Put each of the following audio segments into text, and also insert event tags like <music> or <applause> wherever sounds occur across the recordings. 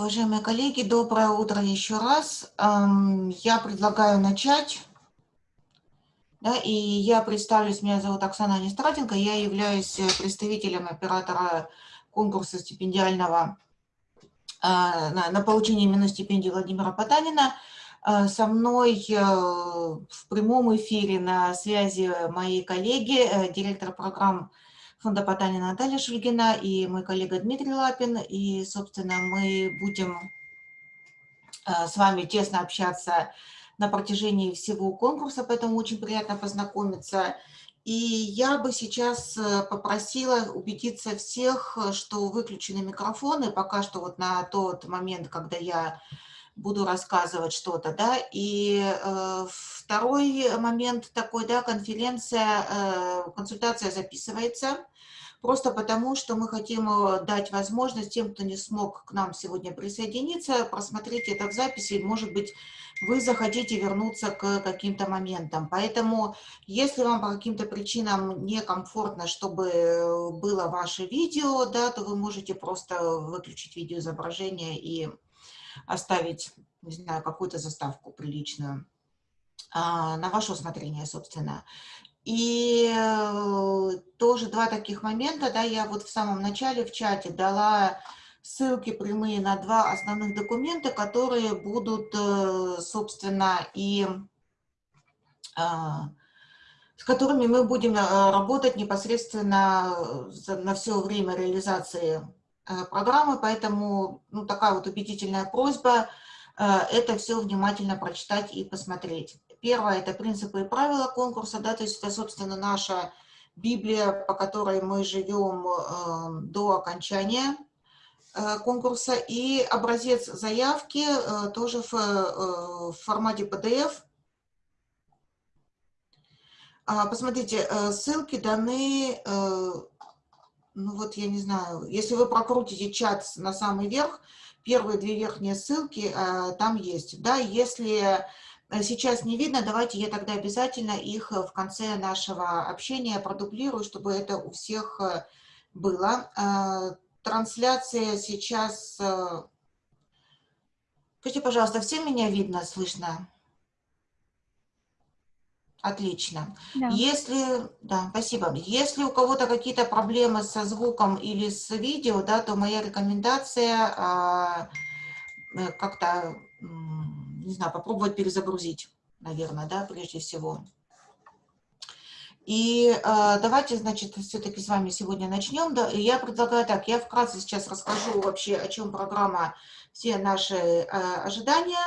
Уважаемые коллеги, доброе утро еще раз. Я предлагаю начать. Да, и я представлюсь, меня зовут Оксана Нестратенко, я являюсь представителем оператора конкурса стипендиального а, на, на получение именно стипендии Владимира Потанина. А, со мной э, в прямом эфире на связи мои коллеги, э, директор программ фонда Потанина Наталья Шульгина и мой коллега Дмитрий Лапин. И, собственно, мы будем э, с вами тесно общаться на протяжении всего конкурса, поэтому очень приятно познакомиться. И я бы сейчас э, попросила убедиться всех, что выключены микрофоны, пока что вот на тот момент, когда я буду рассказывать что-то, да, и э, второй момент такой, да, конференция, э, консультация записывается, просто потому, что мы хотим э, дать возможность тем, кто не смог к нам сегодня присоединиться, просмотреть это в записи, может быть, вы захотите вернуться к каким-то моментам. Поэтому, если вам по каким-то причинам некомфортно, чтобы было ваше видео, да, то вы можете просто выключить видеоизображение и оставить, не знаю, какую-то заставку приличную а, на ваше усмотрение, собственно. И э, тоже два таких момента, да, я вот в самом начале в чате дала ссылки прямые на два основных документа, которые будут, э, собственно, и а, с которыми мы будем э, работать непосредственно на все время реализации программы, поэтому ну, такая вот убедительная просьба это все внимательно прочитать и посмотреть. Первое – это принципы и правила конкурса, да, то есть это, собственно, наша Библия, по которой мы живем э, до окончания э, конкурса, и образец заявки э, тоже в, э, в формате PDF. А, посмотрите, э, ссылки даны, э, ну вот я не знаю, если вы прокрутите чат на самый верх, первые две верхние ссылки э, там есть. Да, если сейчас не видно, давайте я тогда обязательно их э, в конце нашего общения продублирую, чтобы это у всех э, было. Трансляция сейчас... Скажите, пожалуйста, всем меня видно, слышно? Отлично. Да. Если, да, спасибо. Если у кого-то какие-то проблемы со звуком или с видео, да, то моя рекомендация а, как-то не знаю, попробовать перезагрузить, наверное, да, прежде всего. И э, давайте, значит, все-таки с вами сегодня начнем. Да, я предлагаю так, я вкратце сейчас расскажу вообще, о чем программа, все наши э, ожидания.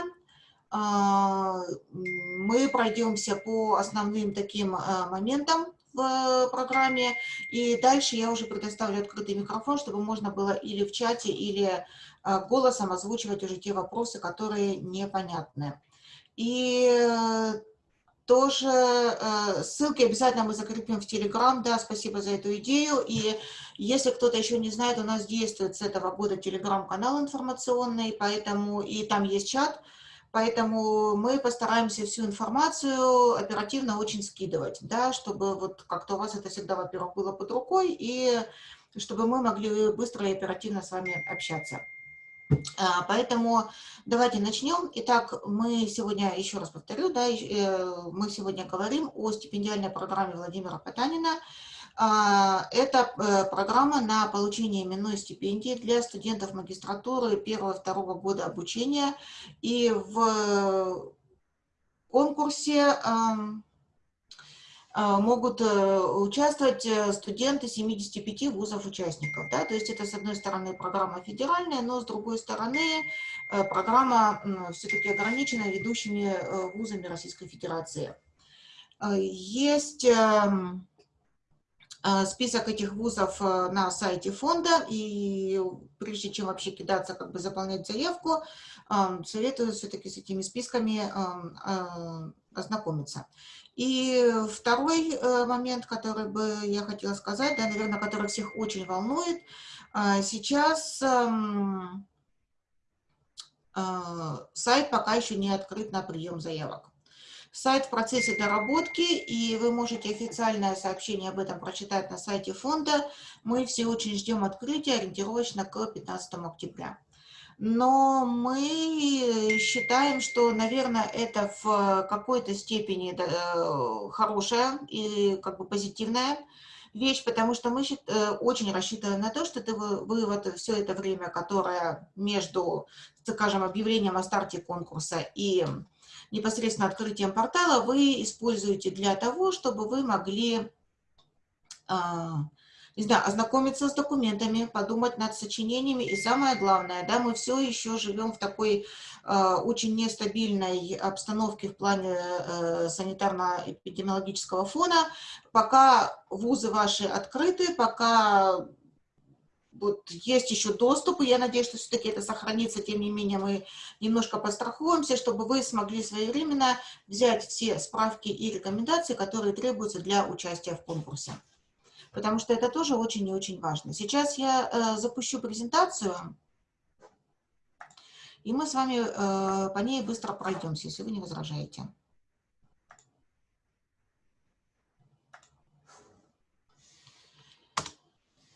Э, мы пройдемся по основным таким э, моментам в программе, и дальше я уже предоставлю открытый микрофон, чтобы можно было или в чате, или Э, голосом озвучивать уже те вопросы, которые непонятны. И э, тоже э, ссылки обязательно мы закрепим в Телеграм, да, спасибо за эту идею. И если кто-то еще не знает, у нас действует с этого года Телеграм-канал информационный, поэтому и там есть чат, поэтому мы постараемся всю информацию оперативно очень скидывать, да, чтобы вот как-то у вас это всегда, во-первых, было под рукой, и чтобы мы могли быстро и оперативно с вами общаться. А, поэтому давайте начнем. Итак, мы сегодня, еще раз повторю, да, э, мы сегодня говорим о стипендиальной программе Владимира Потанина. А, это э, программа на получение именной стипендии для студентов магистратуры первого-второго года обучения. И в конкурсе а, могут э, участвовать э, студенты 75 вузов-участников. Да? То есть это, с одной стороны, программа федеральная, но с другой стороны, программа все-таки ограничена ведущими вузами Российской Федерации. Есть эм, список этих вузов на сайте фонда, и прежде чем вообще кидаться, как бы заполнять заявку, советую все-таки с этими списками ознакомиться. И второй э, момент, который бы я хотела сказать, да, наверное, который всех очень волнует, сейчас эм, э, сайт пока еще не открыт на прием заявок. Сайт в процессе доработки, и вы можете официальное сообщение об этом прочитать на сайте фонда. Мы все очень ждем открытия ориентировочно к 15 октября. но мы считаем, что, наверное, это в какой-то степени хорошая и как бы позитивная вещь, потому что мы э, очень рассчитываем на то, что ты, вы вот все это время, которое между, скажем, объявлением о старте конкурса и непосредственно открытием портала, вы используете для того, чтобы вы могли а, не знаю, ознакомиться с документами, подумать над сочинениями. И самое главное, да, мы все еще живем в такой э, очень нестабильной обстановке в плане э, санитарно-эпидемиологического фона. Пока вузы ваши открыты, пока вот есть еще доступ, и я надеюсь, что все-таки это сохранится, тем не менее мы немножко пострахуемся, чтобы вы смогли своевременно взять все справки и рекомендации, которые требуются для участия в конкурсе потому что это тоже очень и очень важно. Сейчас я э, запущу презентацию, и мы с вами э, по ней быстро пройдемся, если вы не возражаете.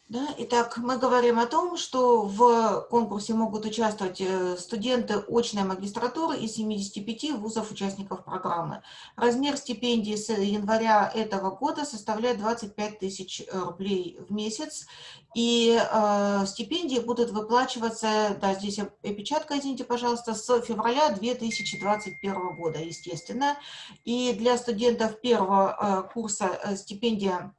Да, итак, мы говорим о том, что в конкурсе могут участвовать э, студенты очной магистратуры из 75 вузов-участников программы. Размер стипендии с января этого года составляет 25 тысяч рублей в месяц. И э, стипендии будут выплачиваться, да, здесь опечатка, извините, пожалуйста, с февраля 2021 года, естественно. И для студентов первого э, курса э, стипендия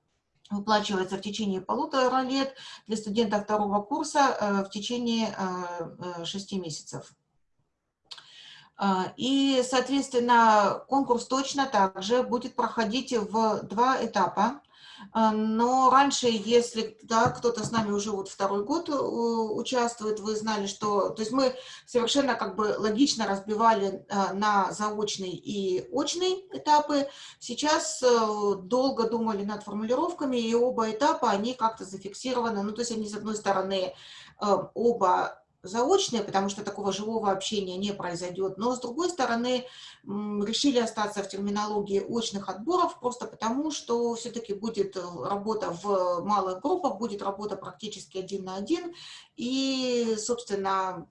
выплачивается в течение полутора лет, для студента второго курса э, в течение э, э, шести месяцев. И, соответственно, конкурс точно также будет проходить в два этапа. Но раньше, если да, кто-то с нами уже вот второй год э, участвует, вы знали, что... То есть мы совершенно как бы логично разбивали э, на заочный и очный этапы. Сейчас э, долго думали над формулировками, и оба этапа, они как-то зафиксированы. Ну, то есть они, с одной стороны, оба заочные, потому что такого живого общения не произойдет, но с другой стороны решили остаться в терминологии очных отборов, просто потому что все-таки будет э, работа в малых группах, будет работа практически один на один, и, собственно,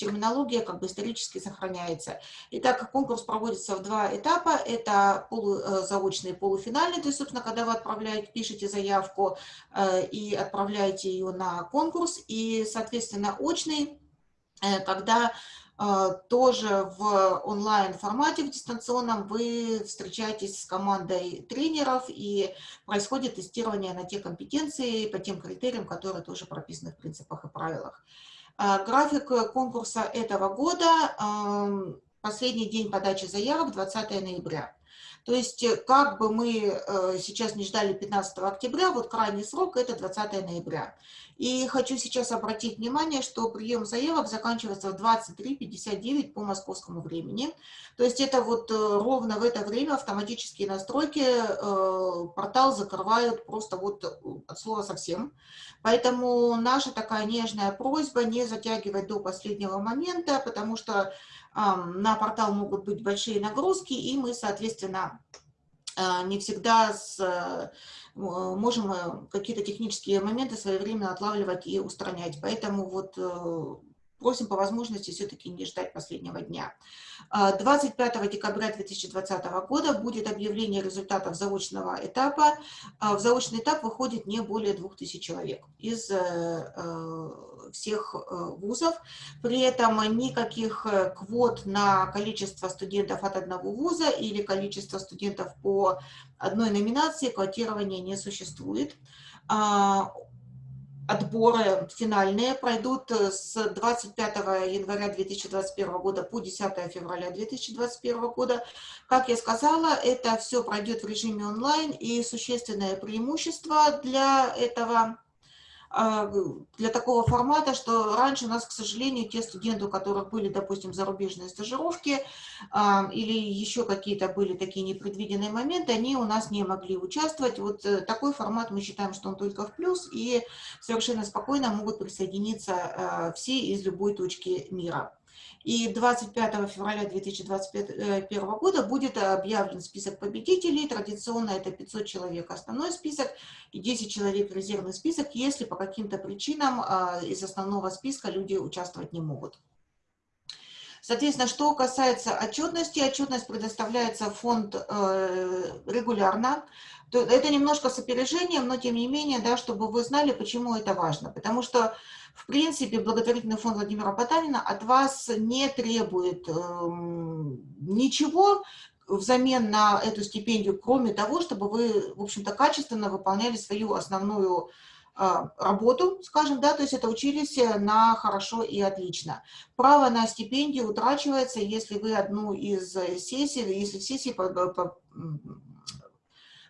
терминология как бы исторически сохраняется. Итак, конкурс проводится в два этапа. Это полу, э, полуфинальный. То есть, собственно, когда вы отправляете, пишете заявку э, и отправляете ее на конкурс. И, соответственно, очный, э, когда тоже в онлайн-формате, в дистанционном, вы встречаетесь с командой тренеров и происходит тестирование на те компетенции по тем критериям, которые тоже прописаны в принципах и правилах. А, график э, конкурса этого года, последний день подачи заявок 20 ноября. То есть, э, как бы мы э, сейчас не ждали 15 октября, вот крайний срок – это 20 ноября. И хочу сейчас обратить внимание, что прием заявок заканчивается в 23.59 по московскому времени. То есть это вот ровно в это время автоматические настройки портал закрывают просто вот от слова совсем. Поэтому наша такая нежная просьба не затягивать до последнего момента, потому что на портал могут быть большие нагрузки, и мы, соответственно, а, не всегда с, э, можем э, какие-то технические моменты своевременно отлавливать и устранять. Поэтому вот э, просим по возможности все-таки не ждать последнего дня. 25 а, декабря 2020 года будет объявление результатов заочного этапа. А, в заочный этап выходит не более 2000 человек из э, э, всех э, вузов. При этом никаких квот на количество студентов от одного вуза или количество студентов по одной номинации квотирования не существует а, отборы финальные пройдут э, с 25 января 2021 года по 10 февраля 2021 года. Как я сказала, это все пройдет в режиме онлайн, и существенное преимущество для этого для такого формата, что раньше у нас, к сожалению, те студенты, у которых были, допустим, зарубежные стажировки а, или еще какие-то были такие непредвиденные моменты, они у нас не могли участвовать. Вот э, такой формат мы считаем, что он только в плюс, и совершенно спокойно могут присоединиться а, все из любой точки мира. И 25 февраля 2021 года будет объявлен список победителей. Традиционно это 500 человек основной список и 10 человек резервный список, если по каким-то причинам а, из основного списка люди участвовать не могут. Соответственно, что касается отчетности, отчетность предоставляется фонд э, регулярно. Это немножко с опережением, но тем не менее, да, чтобы вы знали, почему это важно. Потому что, в принципе, благотворительный фонд Владимира Потанина от вас не требует э, ничего, взамен на эту стипендию, кроме того, чтобы вы, в общем-то, качественно выполняли свою основную а, работу, скажем, да, то есть это учились на хорошо и отлично. Право на стипендию утрачивается, если вы одну из сессий, если в сессии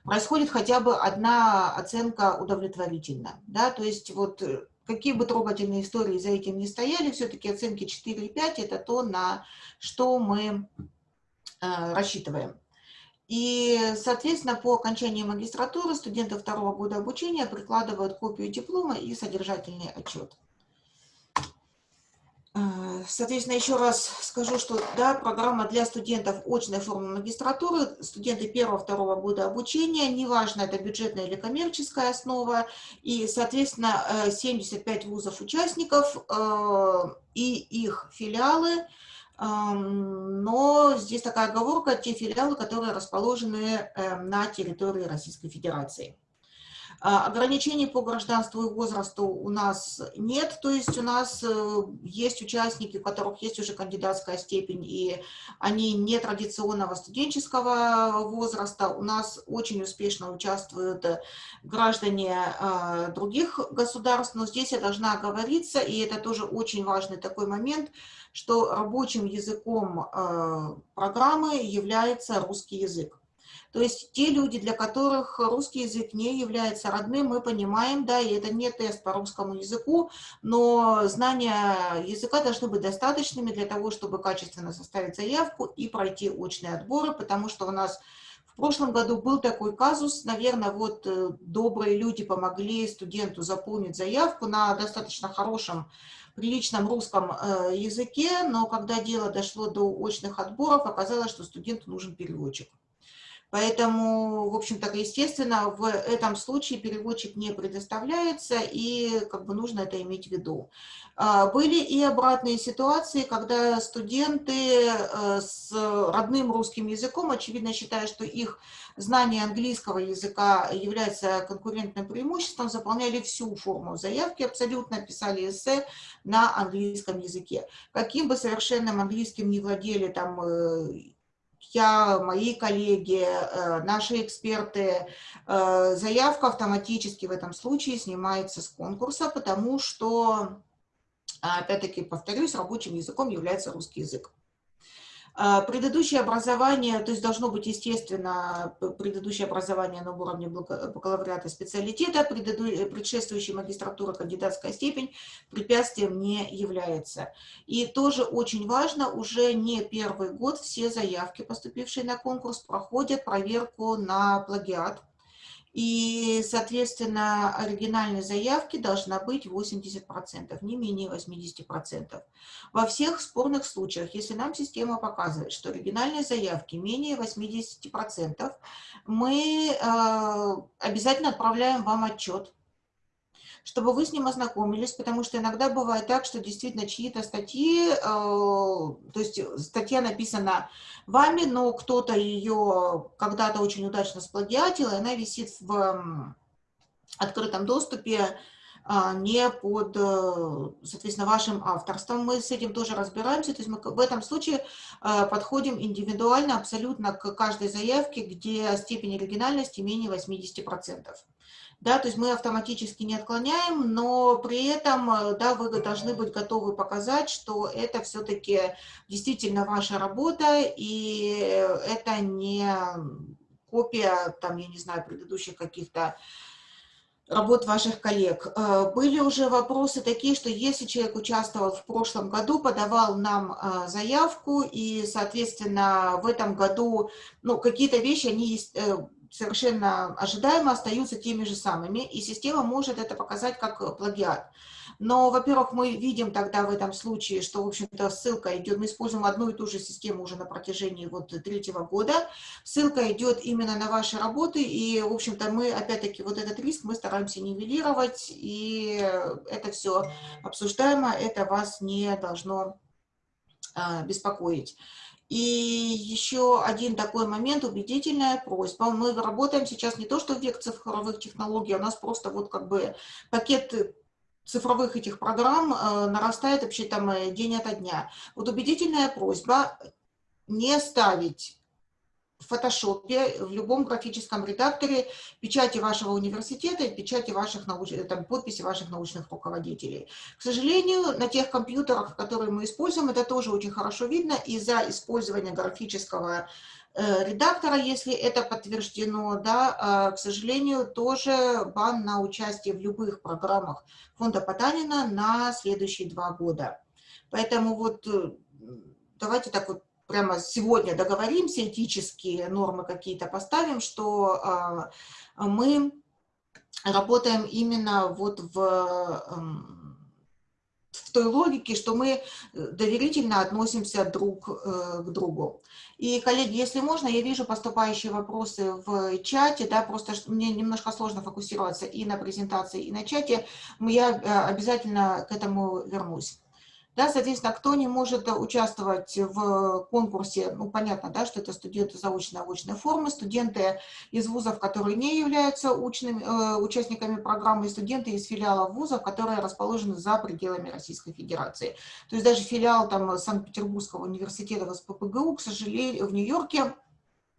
происходит хотя бы одна оценка удовлетворительна, да, то есть вот э, какие бы трогательные истории за этим не стояли, все-таки оценки 4 и 5 – это то, на что мы рассчитываем. И, соответственно, по окончании магистратуры студенты второго года обучения прикладывают копию диплома и содержательный отчет. Э, соответственно, еще раз скажу, что да, программа для студентов очной формы магистратуры, студенты первого-второго года обучения, неважно, это бюджетная или коммерческая основа, и, соответственно, 75 э, вузов-участников э, и их филиалы – но здесь такая оговорка, те филиалы, которые расположены эм, на территории Российской Федерации. А, ограничений по гражданству и возрасту у нас нет, то есть у нас э, есть участники, у которых есть уже кандидатская степень, и они не традиционного студенческого возраста. У нас очень успешно участвуют граждане а, других государств, но здесь я должна оговориться, и это тоже очень важный такой момент, что рабочим языком а, программы является русский язык. То есть те люди, для которых русский язык не является родным, мы понимаем, да, и это не тест по русскому языку, но знания языка должны быть достаточными для того, чтобы качественно составить заявку и пройти очные отборы, потому что у нас в прошлом году был такой казус, наверное, вот э, добрые люди помогли студенту заполнить заявку на достаточно хорошем, приличном русском э, языке, но когда дело дошло до очных отборов, оказалось, что студенту нужен переводчик. Поэтому, в общем-то, естественно, в этом случае переводчик не предоставляется, и как бы нужно это иметь в виду. А, были и обратные ситуации, когда студенты э, с родным русским языком, очевидно, считая, что их знание английского языка является конкурентным преимуществом, заполняли всю форму заявки, абсолютно писали эссе на английском языке. Каким бы совершенным английским не владели там э, я, мои коллеги, э, наши эксперты, э, заявка автоматически в этом случае снимается с конкурса, потому что, опять-таки, повторюсь, рабочим языком является русский язык. А, предыдущее образование, то есть должно быть, естественно, предыдущее образование на уровне бакалавриата специалитета, предшествующая магистратура, кандидатская степень препятствием не является. И тоже очень важно, уже не первый год все заявки, поступившие на конкурс, проходят проверку на плагиат и, соответственно, оригинальной заявки должна быть 80%, не менее 80%. Во всех спорных случаях, если нам система показывает, что оригинальной заявки менее 80%, мы э, обязательно отправляем вам отчет чтобы вы с ним ознакомились, потому что иногда бывает так, что действительно чьи-то статьи, э, то есть статья написана вами, но кто-то ее когда-то очень удачно сплагиатил, и она висит в открытом доступе, а, не под, э, соответственно, вашим авторством. Мы с этим тоже разбираемся, то есть мы в этом случае э, подходим индивидуально абсолютно к каждой заявке, где степень оригинальности менее 80% да, то есть мы автоматически не отклоняем, но при этом, э, да, вы должны быть готовы показать, что это все-таки действительно ваша работа, и это не копия, там, я не знаю, предыдущих каких-то работ ваших коллег. Э, были уже вопросы такие, что если человек участвовал в прошлом году, подавал нам э, заявку, и, соответственно, в этом году, ну, какие-то вещи, они совершенно ожидаемо остаются теми же самыми, и система может это показать как плагиат. Но, во-первых, мы видим тогда в этом случае, что, в общем-то, ссылка идет, мы используем одну и ту же систему уже на протяжении вот третьего года, ссылка идет именно на ваши работы, и, в общем-то, мы, опять-таки, вот этот риск мы стараемся нивелировать, и это все обсуждаемо, это вас не должно а, беспокоить. И еще один такой момент, убедительная просьба. Мы работаем сейчас не то, что век цифровых технологий, а у нас просто вот как бы пакет цифровых этих программ э, нарастает вообще там э, день ото дня. Вот убедительная просьба не ставить в фотошопе, в любом графическом редакторе печати вашего университета и печати ваших науч... там, подписи ваших научных руководителей. К сожалению, на тех компьютерах, которые мы используем, это тоже очень хорошо видно из-за использования графического э, редактора, если это подтверждено, да, а, к сожалению, тоже бан на участие в любых программах фонда Потанина на следующие два года. Поэтому вот э, давайте так вот прямо сегодня договоримся, этические нормы какие-то поставим, что а, мы работаем именно вот в, эм, в той логике, что мы доверительно относимся друг э, к другу. И, коллеги, если можно, я вижу поступающие вопросы в чате, да, просто мне немножко сложно фокусироваться и на презентации, и на чате, я э, обязательно к этому вернусь. Да, соответственно, кто не может участвовать в конкурсе, ну, понятно, да, что это студенты заочной очной формы, студенты из вузов, которые не являются учными, э, участниками программы, студенты из филиалов вузов, которые расположены за пределами Российской Федерации. То есть даже филиал Санкт-Петербургского университета в СППГУ, к сожалению, в Нью-Йорке,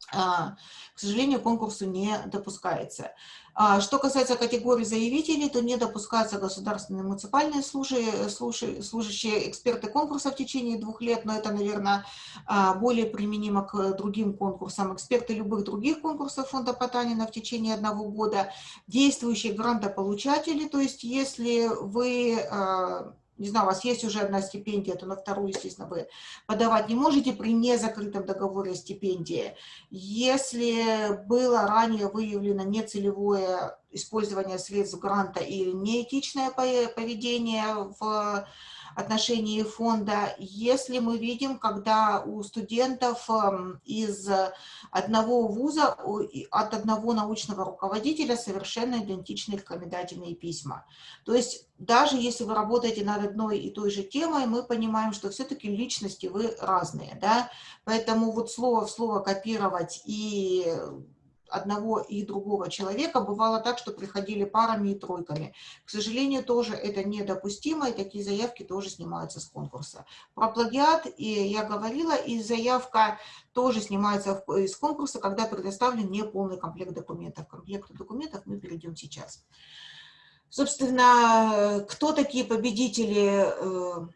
к сожалению, конкурсу не допускается. А, что касается категории заявителей, то не допускаются государственные муниципальные служи, служи, служащие эксперты конкурса в течение двух лет, но это, наверное, а, более применимо к другим конкурсам. Эксперты любых других конкурсов фонда Потанина в течение одного года, действующие грантополучатели, то есть если вы не знаю, у вас есть уже одна стипендия, то на вторую, естественно, вы подавать не можете при незакрытом договоре стипендии. Если было ранее выявлено нецелевое использование средств гранта или неэтичное поведение в отношении фонда, если мы видим, когда у студентов эм, из одного вуза, от одного научного руководителя совершенно идентичные рекомендательные письма. То есть даже если вы работаете над одной и той же темой, мы понимаем, что все-таки личности вы разные, да, поэтому вот слово в слово копировать и одного и другого человека. Бывало так, что приходили парами и тройками. К сожалению, тоже это недопустимо, и такие заявки тоже снимаются с конкурса. Про плагиат и я говорила, и заявка тоже снимается из конкурса, когда предоставлен неполный комплект документов. К комплекту документов мы перейдем сейчас. Собственно, кто такие победители э,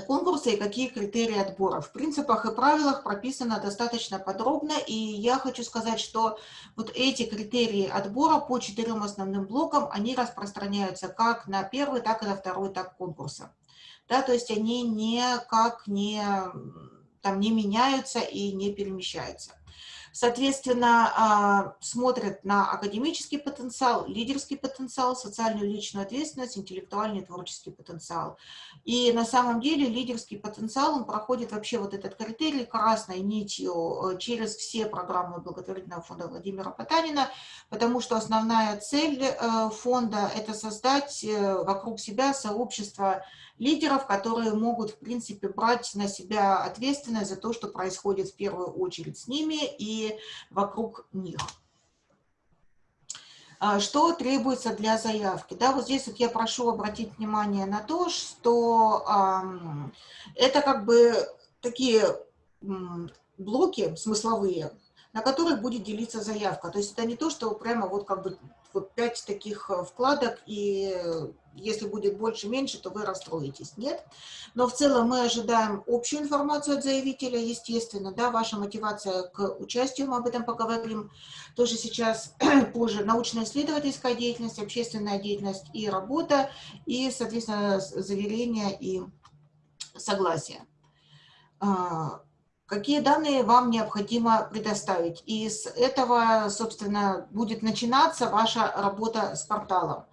конкурса и какие критерии отбора. В принципах и правилах прописано достаточно подробно, и я хочу сказать, что вот эти критерии отбора по четырем основным блокам, они распространяются как на первый, так и на второй этап конкурса. Да, то есть они никак не, там, не меняются и не перемещаются. Соответственно, а, смотрят на академический потенциал, лидерский потенциал, социальную личную ответственность, интеллектуальный творческий потенциал. И на самом деле лидерский потенциал, он проходит вообще вот этот критерий красной нитью э, через все программы благотворительного фонда Владимира Потанина, потому что основная цель э, фонда – это создать э, вокруг себя сообщество лидеров, которые могут, в принципе, брать на себя ответственность за то, что происходит в первую очередь с ними и вокруг них. А, что требуется для заявки? Да, вот здесь вот я прошу обратить внимание на то, что это как бы такие блоки смысловые, на которых будет делиться заявка. То есть это не то, что прямо вот как бы вот пять таких э, вкладок, и если будет больше-меньше, то вы расстроитесь. Нет. Но в целом мы ожидаем общую информацию от заявителя, естественно, да, ваша мотивация к участию, мы об этом поговорим тоже сейчас, <clears throat> позже, научно-исследовательская деятельность, общественная деятельность и работа, и, соответственно, заверение и согласие. А, какие данные вам необходимо предоставить. И с этого, собственно, будет начинаться ваша работа с порталом.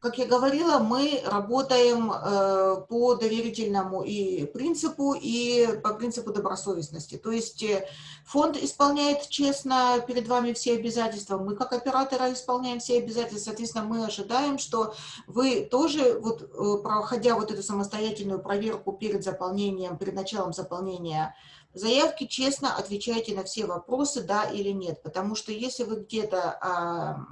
Э, как я говорила, мы работаем э, по доверительному и принципу, и по принципу добросовестности. То есть э, фонд исполняет честно перед вами все обязательства, мы как операторы исполняем все обязательства, соответственно, мы ожидаем, что вы тоже, вот, э, проходя вот эту самостоятельную проверку перед заполнением, перед началом заполнения заявки, честно отвечаете на все вопросы, да или нет. Потому что если вы где-то а,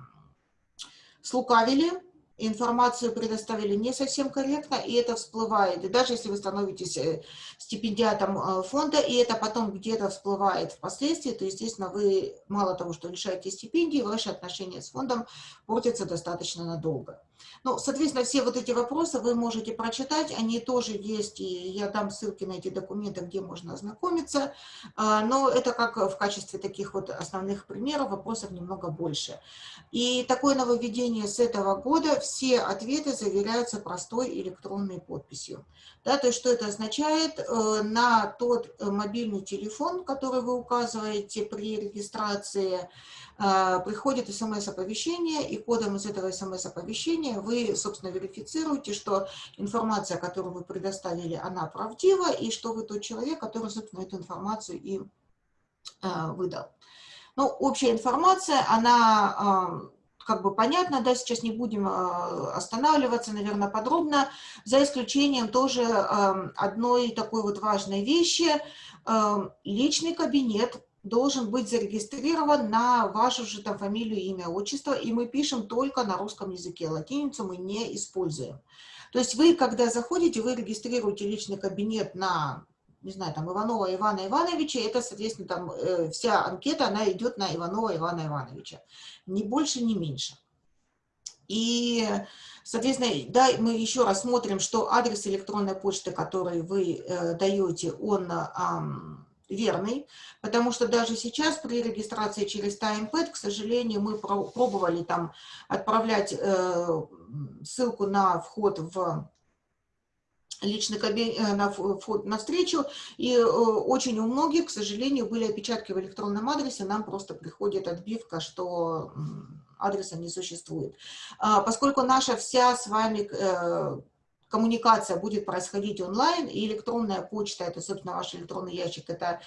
слукавили, информацию предоставили не совсем корректно, и это всплывает. И даже если вы становитесь э, стипендиатом э, фонда, и это потом где-то всплывает впоследствии, то, естественно, вы мало того, что лишаете стипендии, ваши отношения с фондом портятся достаточно надолго. Ну, соответственно, все вот эти вопросы вы можете прочитать, они тоже есть, и я дам ссылки на эти документы, где можно ознакомиться, а, но это как в качестве таких вот основных примеров, вопросов немного больше. И такое нововведение с этого года, все ответы заверяются простой электронной подписью. Да, то есть что это означает? Э, на тот мобильный телефон, который вы указываете при регистрации, приходит смс-оповещение, и кодом из этого смс-оповещения вы, собственно, верифицируете, что информация, которую вы предоставили, она правдива, и что вы тот человек, который, собственно, эту информацию и а, выдал. Ну, общая информация, она а, как бы понятно, да, сейчас не будем останавливаться, наверное, подробно, за исключением тоже одной такой вот важной вещи. Личный кабинет должен быть зарегистрирован на вашу же там фамилию, имя, отчество, и мы пишем только на русском языке, латиницу мы не используем. То есть вы, когда заходите, вы регистрируете личный кабинет на, не знаю, там, Иванова Ивана Ивановича, это, соответственно, там э, вся анкета, она идет на Иванова Ивана Ивановича. Ни больше, ни меньше. И, соответственно, да, мы еще раз смотрим, что адрес электронной почты, который вы э, даете, он... Э, верный, потому что даже сейчас при регистрации через TimePad, к сожалению, мы пробовали там отправлять э, ссылку на вход в личный кабинет, э, на вход на встречу, и э, очень у многих, к сожалению, были опечатки в электронном адресе, нам просто приходит отбивка, что адреса не существует. А, поскольку наша вся с вами э, коммуникация будет происходить онлайн, и электронная почта, это, собственно, ваш электронный ящик, это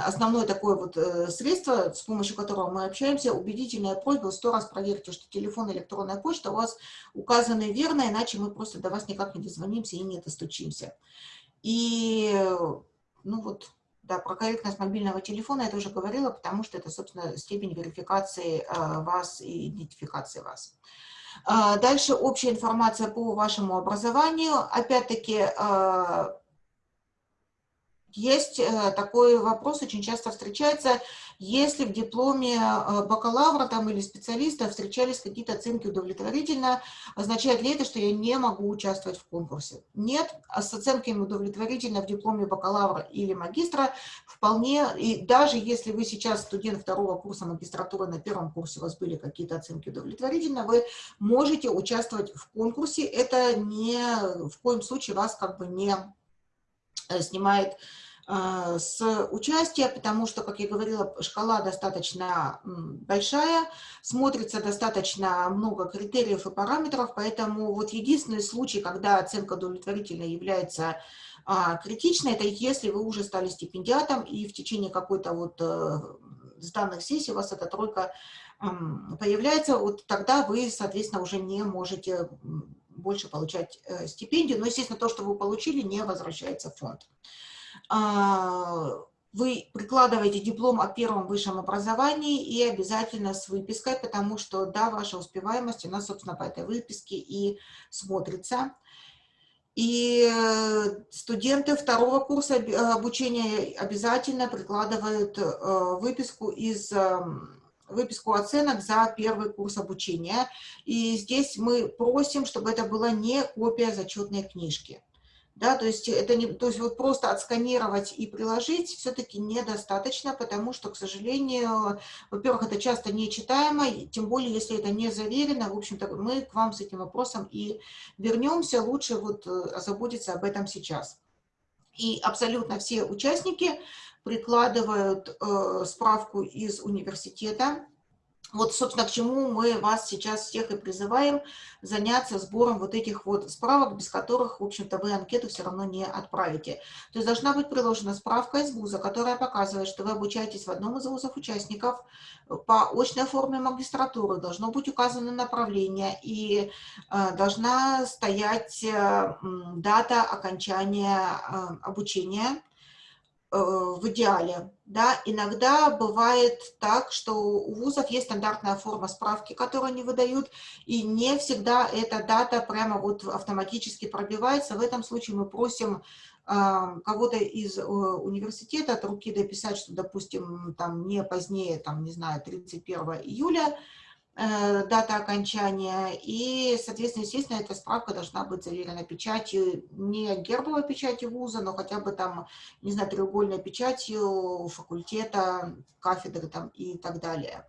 основное такое вот э, средство, с помощью которого мы общаемся, убедительная просьба, сто раз проверьте, что телефон и электронная почта у вас указаны верно, иначе мы просто до вас никак не дозвонимся и не достучимся. И, ну вот, да, про корректность мобильного телефона я тоже говорила, потому что это, собственно, степень верификации э, вас и идентификации вас. А, дальше общая информация по вашему образованию. Опять-таки, а, есть э, такой вопрос, очень часто встречается, если в дипломе э, бакалавра там, или специалиста встречались какие-то оценки удовлетворительно, означает ли это, что я не могу участвовать в конкурсе? Нет, а с оценками удовлетворительно в дипломе бакалавра или магистра вполне, и даже если вы сейчас студент второго курса магистратуры, на первом курсе у вас были какие-то оценки удовлетворительно, вы можете участвовать в конкурсе, это не в коем случае вас как бы не э, снимает с участия, потому что, как я говорила, шкала достаточно большая, смотрится достаточно много критериев и параметров, поэтому вот единственный случай, когда оценка удовлетворительной является а, критичной, это если вы уже стали стипендиатом и в течение какой-то вот э, с данных сессий у вас эта тройка появляется, вот тогда вы, соответственно, уже не можете больше получать э, стипендию, но, естественно, то, что вы получили, не возвращается в фонд. А, вы прикладываете диплом о первом высшем образовании и обязательно с выпиской, потому что, да, ваша успеваемость, она, собственно, по этой выписке и смотрится. И э, студенты второго курса обучения обязательно прикладывают э, выписку из выписку оценок за первый курс обучения. И здесь мы просим, чтобы это была не копия зачетной книжки. Да, то есть это не, то есть вот просто отсканировать и приложить все-таки недостаточно, потому что, к сожалению, во-первых, это часто нечитаемо, тем более, если это не заверено, в общем-то, мы к вам с этим вопросом и вернемся, лучше вот э, озаботиться об этом сейчас. И абсолютно все участники прикладывают э, справку из университета, вот, собственно, к чему мы вас сейчас всех и призываем заняться сбором вот этих вот справок, без которых, в общем-то, вы анкету все равно не отправите. То есть должна быть приложена справка из вуза, которая показывает, что вы обучаетесь в одном из вузов участников по очной форме магистратуры, должно быть указано направление и э, должна стоять э, дата окончания э, обучения Э, в идеале. Да? Иногда бывает так, что у вузов есть стандартная форма справки, которую они выдают, и не всегда эта дата прямо вот автоматически пробивается. В этом случае мы просим э, кого-то из э, университета от руки дописать, что, допустим, там не позднее, там, не знаю, 31 июля, Э, дата окончания, и, соответственно, естественно, эта справка должна быть заверена печатью, не гербовой печатью вуза, но хотя бы там, не знаю, треугольной печатью факультета, кафедры там и так далее.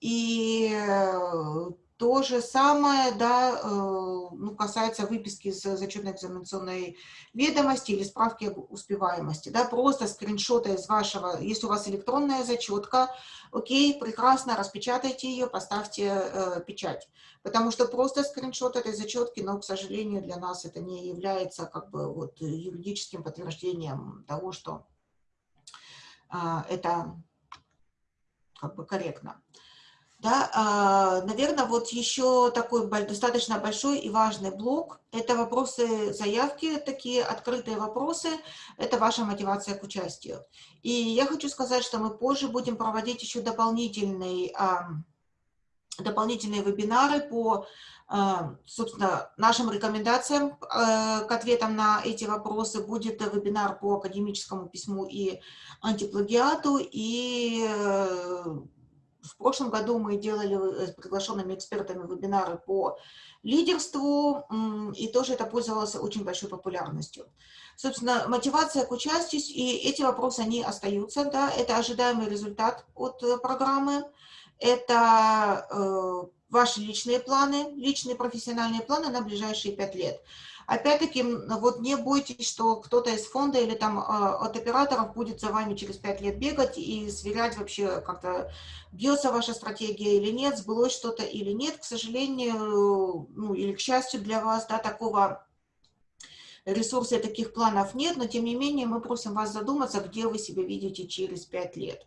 И э, то же самое, да, э, ну, касается выписки из зачетной экзаменационной ведомости или справки об успеваемости, да, просто скриншоты из вашего, если у вас электронная зачетка, окей, прекрасно, распечатайте ее, поставьте э, печать, потому что просто скриншот этой зачетки, но, к сожалению, для нас это не является как бы вот юридическим подтверждением того, что э, это как бы корректно. Да, а, наверное, вот еще такой достаточно большой и важный блок – это вопросы заявки, такие открытые вопросы, это ваша мотивация к участию. И я хочу сказать, что мы позже будем проводить еще дополнительный, дополнительные вебинары по, собственно, нашим рекомендациям э, к ответам на эти вопросы. Будет вебинар по академическому письму и антиплагиату, и э, в прошлом году мы делали э, с приглашенными экспертами вебинары по лидерству, и тоже это пользовалось очень большой популярностью. Собственно, мотивация к участию, и эти вопросы, они остаются, да, это ожидаемый результат от э, программы, это э, ваши личные планы, личные профессиональные планы на ближайшие пять лет. Опять-таки, вот не бойтесь, что кто-то из фонда или там а, от операторов будет за вами через пять лет бегать и сверять вообще как-то, бьется ваша стратегия или нет, сбылось что-то или нет. К сожалению, ну или к счастью для вас, да, такого ресурса и таких планов нет, но тем не менее мы просим вас задуматься, где вы себя видите через пять лет.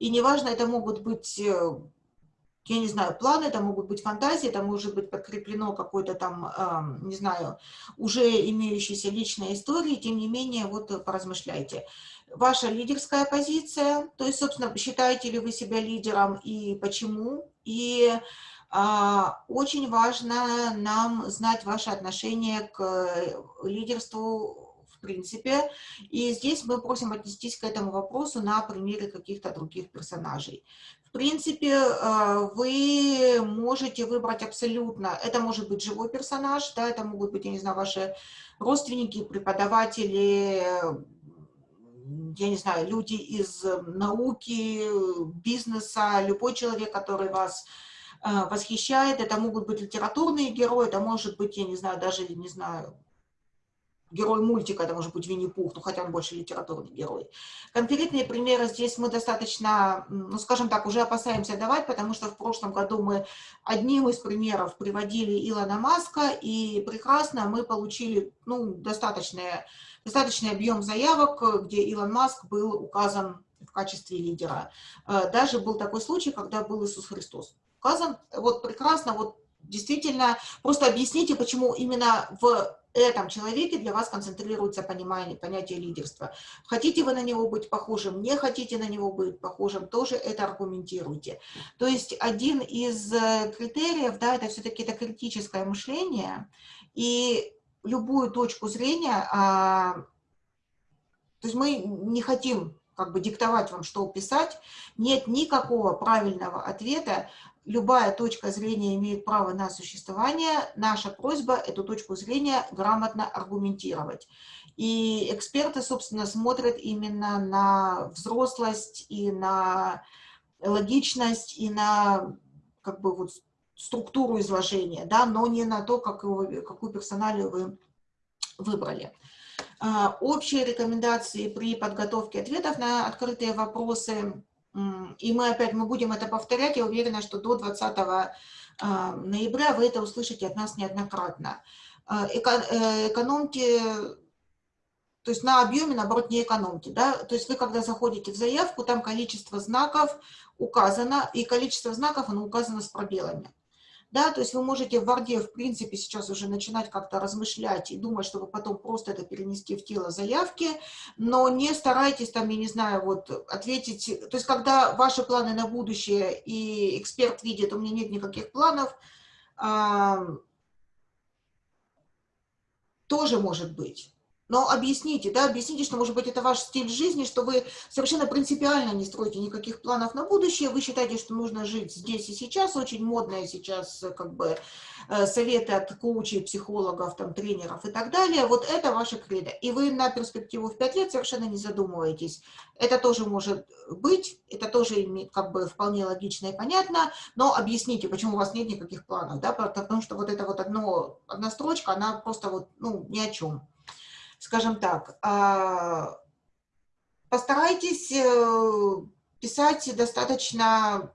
И неважно, это могут быть э, я не знаю, планы, это могут быть фантазии, это может быть подкреплено какой-то там, не знаю, уже имеющейся личной истории, тем не менее, вот поразмышляйте. Ваша лидерская позиция, то есть, собственно, считаете ли вы себя лидером и почему, и а, очень важно нам знать ваше отношение к лидерству в принципе. И здесь мы просим отнестись к этому вопросу на примере каких-то других персонажей. В принципе, э, вы можете выбрать абсолютно, это может быть живой персонаж, да, это могут быть, я не знаю, ваши родственники, преподаватели, я не знаю, люди из науки, бизнеса, любой человек, который вас э, восхищает, это могут быть литературные герои, это может быть, я не знаю, даже, не знаю, герой мультика, это может быть Винни-Пух, ну хотя он больше литературный герой. Конкретные примеры здесь мы достаточно, ну скажем так, уже опасаемся давать, потому что в прошлом году мы одним из примеров приводили Илона Маска, и прекрасно мы получили ну, достаточный, достаточный объем заявок, где Илон Маск был указан в качестве лидера. Э, даже был такой случай, когда был Иисус Христос указан. Вот прекрасно, вот действительно, просто объясните, почему именно в этом человеке для вас концентрируется понимание, понятие лидерства. Хотите вы на него быть похожим, не хотите на него быть похожим, тоже это аргументируйте. То есть один из э, критериев, да, это все-таки это критическое мышление, и любую точку зрения, а, то есть мы не хотим как бы диктовать вам, что писать, нет никакого правильного ответа, любая точка зрения имеет право на существование, наша просьба эту точку зрения грамотно аргументировать. И эксперты, собственно, смотрят именно на взрослость и на логичность, и на как бы вот структуру изложения, да, но не на то, как его, какую персоналию вы выбрали. А, общие рекомендации при подготовке ответов на открытые вопросы. И мы опять мы будем это повторять. Я уверена, что до 20 а, ноября вы это услышите от нас неоднократно. А, э, экономьте, то есть на объеме, наоборот, не экономьте. Да? То есть вы, когда заходите в заявку, там количество знаков указано, и количество знаков, оно указано с пробелами. Да, то есть вы можете в Варде, в принципе, сейчас уже начинать как-то размышлять и думать, чтобы потом просто это перенести в тело заявки, но не старайтесь там, я не знаю, вот ответить, то есть когда ваши планы на будущее и эксперт видит, у меня нет никаких планов, тоже может быть. Но объясните, да, объясните, что, может быть, это ваш стиль жизни, что вы совершенно принципиально не строите никаких планов на будущее, вы считаете, что нужно жить здесь и сейчас, очень модные сейчас, как бы, э, советы от коучей, психологов, там, тренеров и так далее, вот это ваше кредо. И вы на перспективу в пять лет совершенно не задумываетесь. Это тоже может быть, это тоже как бы вполне логично и понятно, но объясните, почему у вас нет никаких планов, да, потому что вот это вот одно, одна строчка, она просто вот, ну, ни о чем скажем так, а, постарайтесь э, писать достаточно,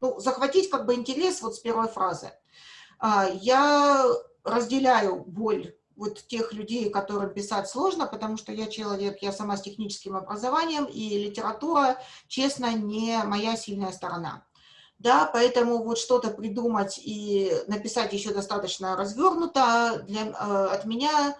ну, захватить как бы интерес вот с первой фразы. А, я разделяю боль вот тех людей, которым писать сложно, потому что я человек, я сама с техническим образованием, и литература, честно, не моя сильная сторона. Да, поэтому вот что-то придумать и написать еще достаточно развернуто для, э, от меня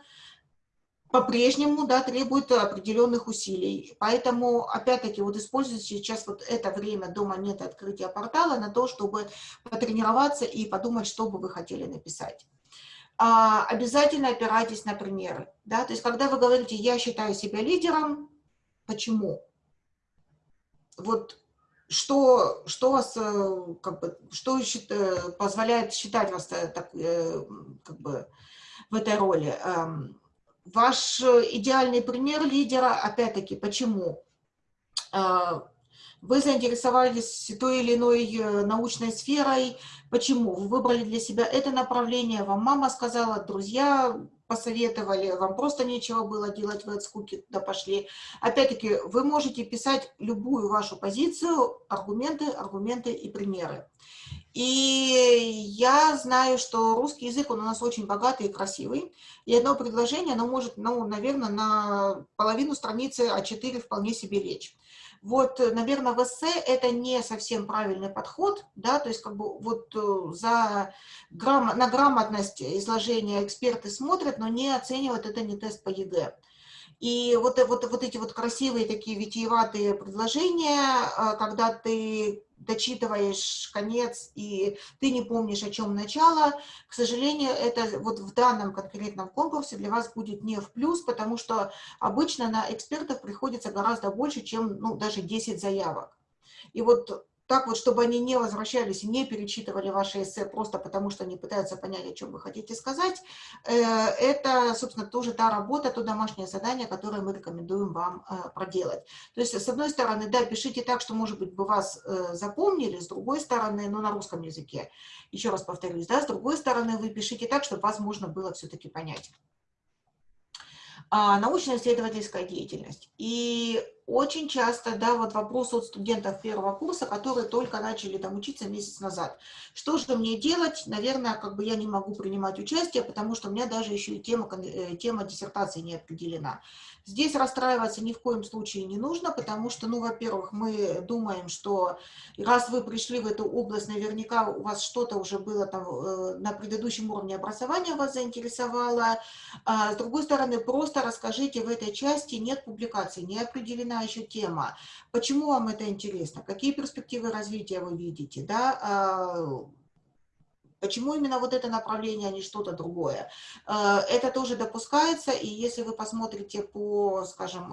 по-прежнему да, требует определенных усилий. Поэтому, опять-таки, вот используйте сейчас вот это время до момента открытия портала на то, чтобы потренироваться и подумать, что бы вы хотели написать. А, обязательно опирайтесь на примеры. Да? То есть, когда вы говорите «я считаю себя лидером», почему? Вот что, что вас, э, как бы, что э, позволяет считать вас э, так, как бы, в этой роли? Ваш э, идеальный пример лидера, опять-таки, почему? А, вы заинтересовались той или иной э, научной сферой. Почему? Вы выбрали для себя это направление, вам мама сказала, друзья посоветовали, вам просто нечего было делать, вы от скуки туда пошли. Опять-таки, вы можете писать любую вашу позицию, аргументы, аргументы и примеры. И я знаю, что русский язык, он у нас очень богатый и красивый. И одно предложение, оно может, ну, наверное, на половину страницы А4 вполне себе лечь. Вот, наверное, в эссе это не совсем правильный подход, да, то есть как бы вот э, за грам... на грамотность изложения эксперты смотрят, но не оценивают, это не тест по ЕГЭ. И вот, вот, вот эти вот красивые такие витиеватые предложения, э, когда ты дочитываешь конец, и ты не помнишь, о чем начало, к сожалению, это вот в данном конкретном конкурсе для вас будет не в плюс, потому что обычно на экспертов приходится гораздо больше, чем ну, даже 10 заявок. И вот так вот, чтобы они не возвращались и не перечитывали ваши эссе просто потому, что они пытаются понять, о чем вы хотите сказать, э, это, собственно, тоже та работа, то домашнее задание, которое мы рекомендуем вам э, проделать. То есть, с одной стороны, да, пишите так, что, может быть, бы вас э, запомнили, с другой стороны, ну, на русском языке, еще раз повторюсь, да, с другой стороны, вы пишите так, чтобы вас можно было все-таки понять. А, научно-исследовательская деятельность. И очень часто, да, вот вопрос от студентов первого курса, которые только начали там учиться месяц назад. Что же мне делать? Наверное, как бы я не могу принимать участие, потому что у меня даже еще и тема, э, тема диссертации не определена. Здесь расстраиваться ни в коем случае не нужно, потому что, ну, во-первых, мы думаем, что раз вы пришли в эту область, наверняка у вас что-то уже было там э, на предыдущем уровне образования вас заинтересовало. А, с другой стороны, просто расскажите в этой части, нет публикации, не определена еще тема. Почему вам это интересно? Какие перспективы развития вы видите? Да? Почему именно вот это направление, а не что-то другое? Э, это тоже допускается, и если вы посмотрите по, скажем,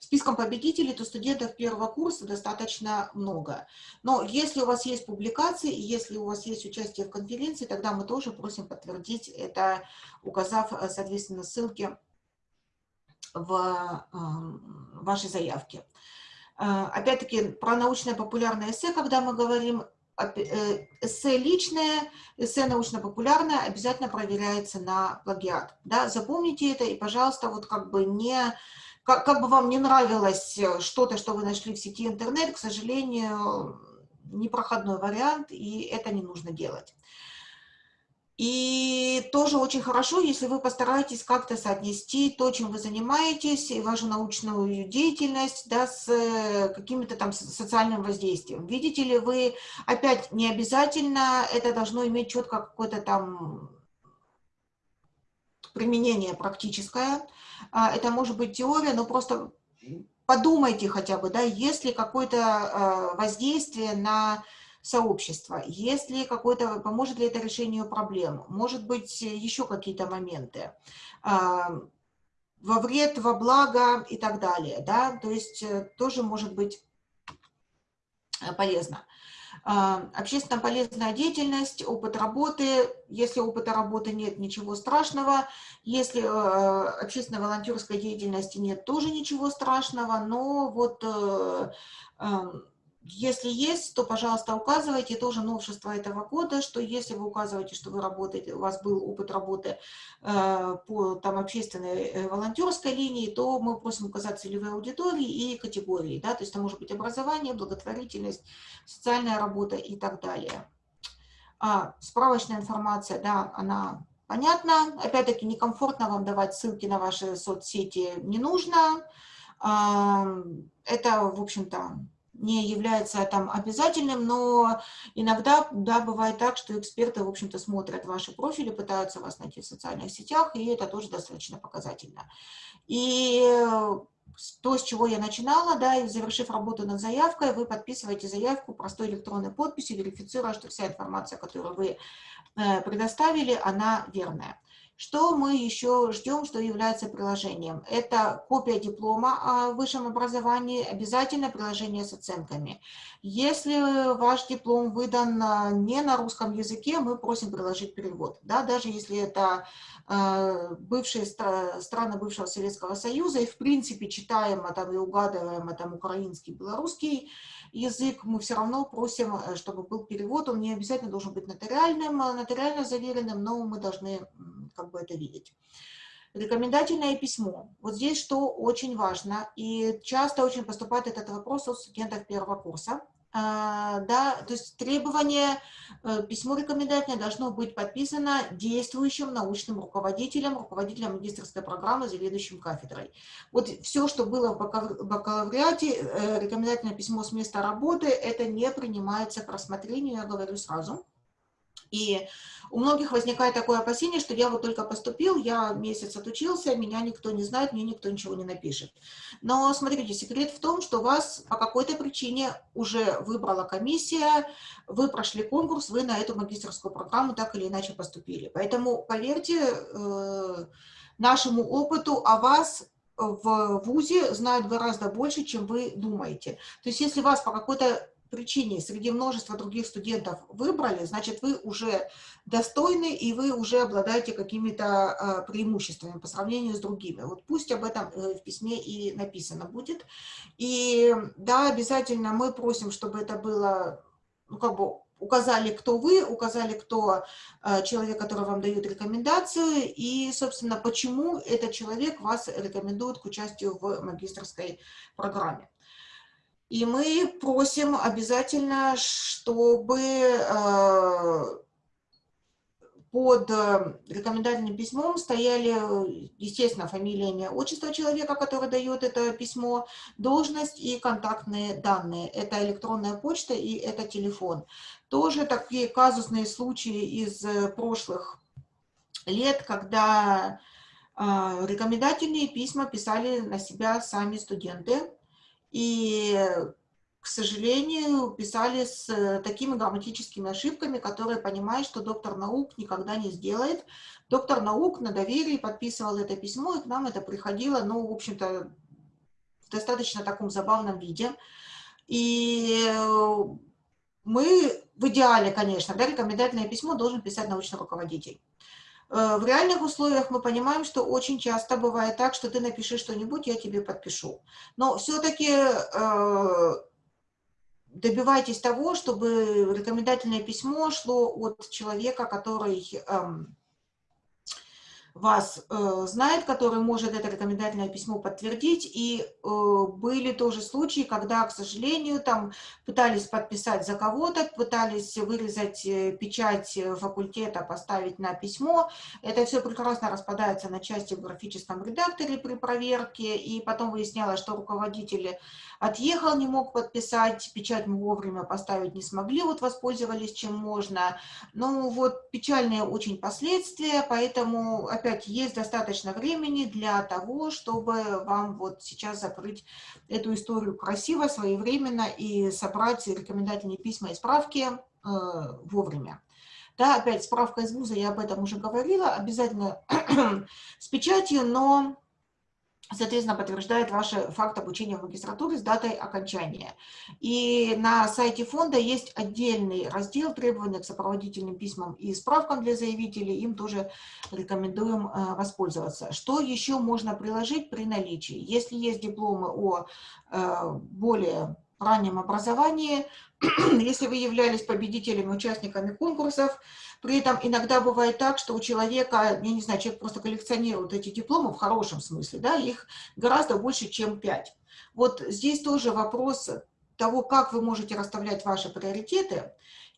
спискам победителей, то студентов первого курса достаточно много. Но если у вас есть публикации, если у вас есть участие в конференции, тогда мы тоже просим подтвердить это, указав, э, соответственно, ссылки в вашей заявке. Э, опять-таки, про научное популярное эссе, когда мы говорим, эссе личное, эссе научно-популярное обязательно проверяется на плагиат. Да? Запомните это и, пожалуйста, вот как бы не... Как, как бы вам не нравилось что-то, что вы нашли в сети интернет, к сожалению, непроходной вариант, и это не нужно делать. И тоже очень хорошо, если вы постараетесь как-то соотнести то, чем вы занимаетесь, и вашу научную деятельность да, с э, каким-то там социальным воздействием. Видите ли вы, опять не обязательно это должно иметь четко какое-то там применение практическое. А, это может быть теория, но просто подумайте хотя бы, да, есть ли какое-то э, воздействие на сообщества, есть ли какой-то, поможет ли это решению проблем, может быть, еще какие-то моменты, а, во вред, во благо и так далее, да, то есть э, тоже может быть э, полезно. А, общественно полезная деятельность, опыт работы. Если опыта работы нет, ничего страшного. Если э, общественно волонтерской деятельности нет, тоже ничего страшного. Но вот если есть, то, пожалуйста, указывайте тоже новшество этого года, что если вы указываете, что вы работаете, у вас был опыт работы э, по там, общественной э, волонтерской линии, то мы просим указать целевые аудитории и категории. Да? То есть это может быть образование, благотворительность, социальная работа и так далее. А, справочная информация, да, она понятна. Опять-таки, некомфортно вам давать ссылки на ваши соцсети не нужно. А, это, в общем-то, не является там обязательным, но иногда, да, бывает так, что эксперты, в общем-то, смотрят ваши профили, пытаются вас найти в социальных сетях, и это тоже достаточно показательно. И то, с чего я начинала, да, и завершив работу над заявкой, вы подписываете заявку простой электронной подписью, верифицируя, что вся информация, которую вы э, предоставили, она верная. Что мы еще ждем, что является приложением? Это копия диплома о высшем образовании, обязательно приложение с оценками. Если ваш диплом выдан а, не на русском языке, мы просим приложить перевод. Да, даже если это э, бывшие страны бывшего Советского Союза, и в принципе читаем там, и угадываем там, украинский, белорусский, язык, мы все равно просим, э, чтобы был перевод. Он не обязательно должен быть нотариальным, нотариально заверенным, но мы должны как бы это видеть. Рекомендательное письмо. Вот здесь что очень важно, и часто очень поступает этот вопрос от студентов первого курса. А, да, то есть требование, э, письмо рекомендательное должно быть подписано действующим научным руководителем, руководителем магистрской программы, заведующим кафедрой. Вот все, что было в бакалавриате, э, рекомендательное письмо с места работы, это не принимается к рассмотрению, я говорю сразу. И у многих возникает такое опасение, что я вот только поступил, я месяц отучился, меня никто не знает, мне никто ничего не напишет. Но смотрите, секрет в том, что вас по какой-то причине уже выбрала комиссия, вы прошли конкурс, вы на эту магистрскую программу так или иначе поступили. Поэтому поверьте э, нашему опыту о вас в ВУЗе знают гораздо больше, чем вы думаете. То есть если вас по какой-то причине среди множества других студентов выбрали, значит, вы уже достойны и вы уже обладаете какими-то а, преимуществами по сравнению с другими. Вот пусть об этом э, в письме и написано будет. И да, обязательно мы просим, чтобы это было, ну, как бы, указали, кто вы, указали, кто э, человек, который вам дает рекомендацию, и, собственно, почему этот человек вас рекомендует к участию в магистрской программе. И мы просим обязательно, чтобы э, под э, рекомендательным письмом стояли, естественно, фамилия, имя, отчество человека, который дает это письмо, должность и контактные данные. Это электронная почта и это телефон. Тоже такие казусные случаи из э, прошлых лет, когда рекомендательные письма писали на себя сами студенты, и, к сожалению, писали с э, такими грамматическими ошибками, которые понимают, что доктор наук никогда не сделает. Доктор наук на доверии подписывал это письмо, и к нам это приходило, ну, в общем-то, в достаточно таком забавном виде. И э, мы в идеале, конечно, да, рекомендательное письмо должен писать научный руководитель. Э, в реальных условиях мы понимаем, что очень часто бывает так, что ты напиши что-нибудь, я тебе подпишу. Но все-таки э, добивайтесь того, чтобы рекомендательное письмо шло от человека, который эм, вас э, знает, который может это рекомендательное письмо подтвердить. И э, были тоже случаи, когда, к сожалению, там пытались подписать за кого-то, пытались вырезать э, печать факультета, поставить на письмо. Это все прекрасно распадается на части в графическом редакторе при проверке. И потом выяснялось, что руководители отъехал, не мог подписать, печать мы вовремя поставить не смогли, вот воспользовались чем можно. Ну вот печальные очень последствия, поэтому опять есть достаточно времени для того, чтобы вам вот сейчас закрыть эту историю красиво, своевременно и собрать рекомендательные письма и справки э, вовремя. Да, опять справка из вуза, я об этом уже говорила, обязательно <clears throat> с печатью, но соответственно, подтверждает ваш факт обучения в магистратуре с датой окончания. И на сайте фонда есть отдельный раздел требования к сопроводительным письмам и справкам для заявителей, им тоже рекомендуем э, воспользоваться. Что еще можно приложить при наличии? Если есть дипломы о э, более раннем образовании, <clears throat> если вы являлись победителями, участниками конкурсов, при этом иногда бывает так, что у человека, я не знаю, человек просто коллекционирует эти дипломы в хорошем смысле, да, их гораздо больше, чем пять. Вот здесь тоже вопрос того, как вы можете расставлять ваши приоритеты,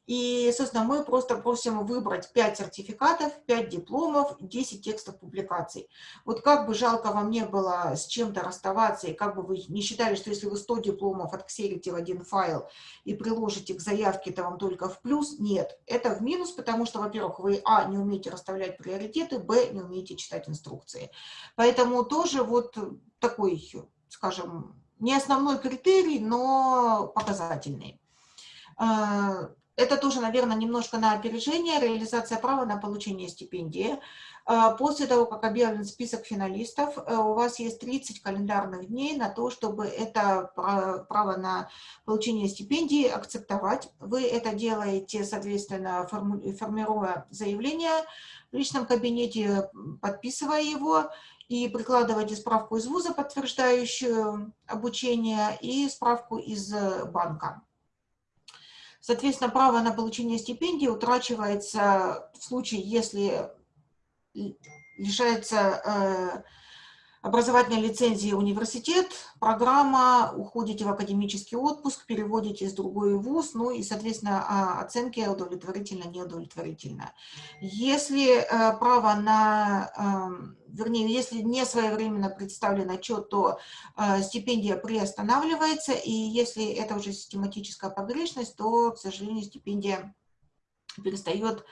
и, собственно, мы просто просим выбрать 5 сертификатов, 5 дипломов, 10 текстов публикаций. Вот как бы жалко вам не было с чем-то расставаться, и как бы вы не считали, что если вы 100 дипломов отксерите в один файл и приложите к заявке, то вам только в плюс, нет. Это в минус, потому что, во-первых, вы, а, не умеете расставлять приоритеты, б, не умеете читать инструкции. Поэтому тоже вот такой, скажем, не основной критерий, но показательный. Это тоже, наверное, немножко на опережение, реализация права на получение стипендии. А, после того, как объявлен список финалистов, э, у вас есть 30 календарных дней на то, чтобы это право на получение стипендии акцептовать. Вы это делаете, соответственно, формируя заявление в личном кабинете, подписывая его, и прикладываете справку из вуза, подтверждающую обучение, и справку из банка. Соответственно, право на получение стипендии утрачивается в случае, если лишается образовательной лицензии университет, программа, уходите в академический отпуск, переводите в другой вуз, ну и, соответственно, а, оценки удовлетворительно, неудовлетворительно. Если э, право на, эм, вернее, если не своевременно представлен отчет, то э, стипендия приостанавливается, и если это уже систематическая погрешность, то, к сожалению, стипендия перестает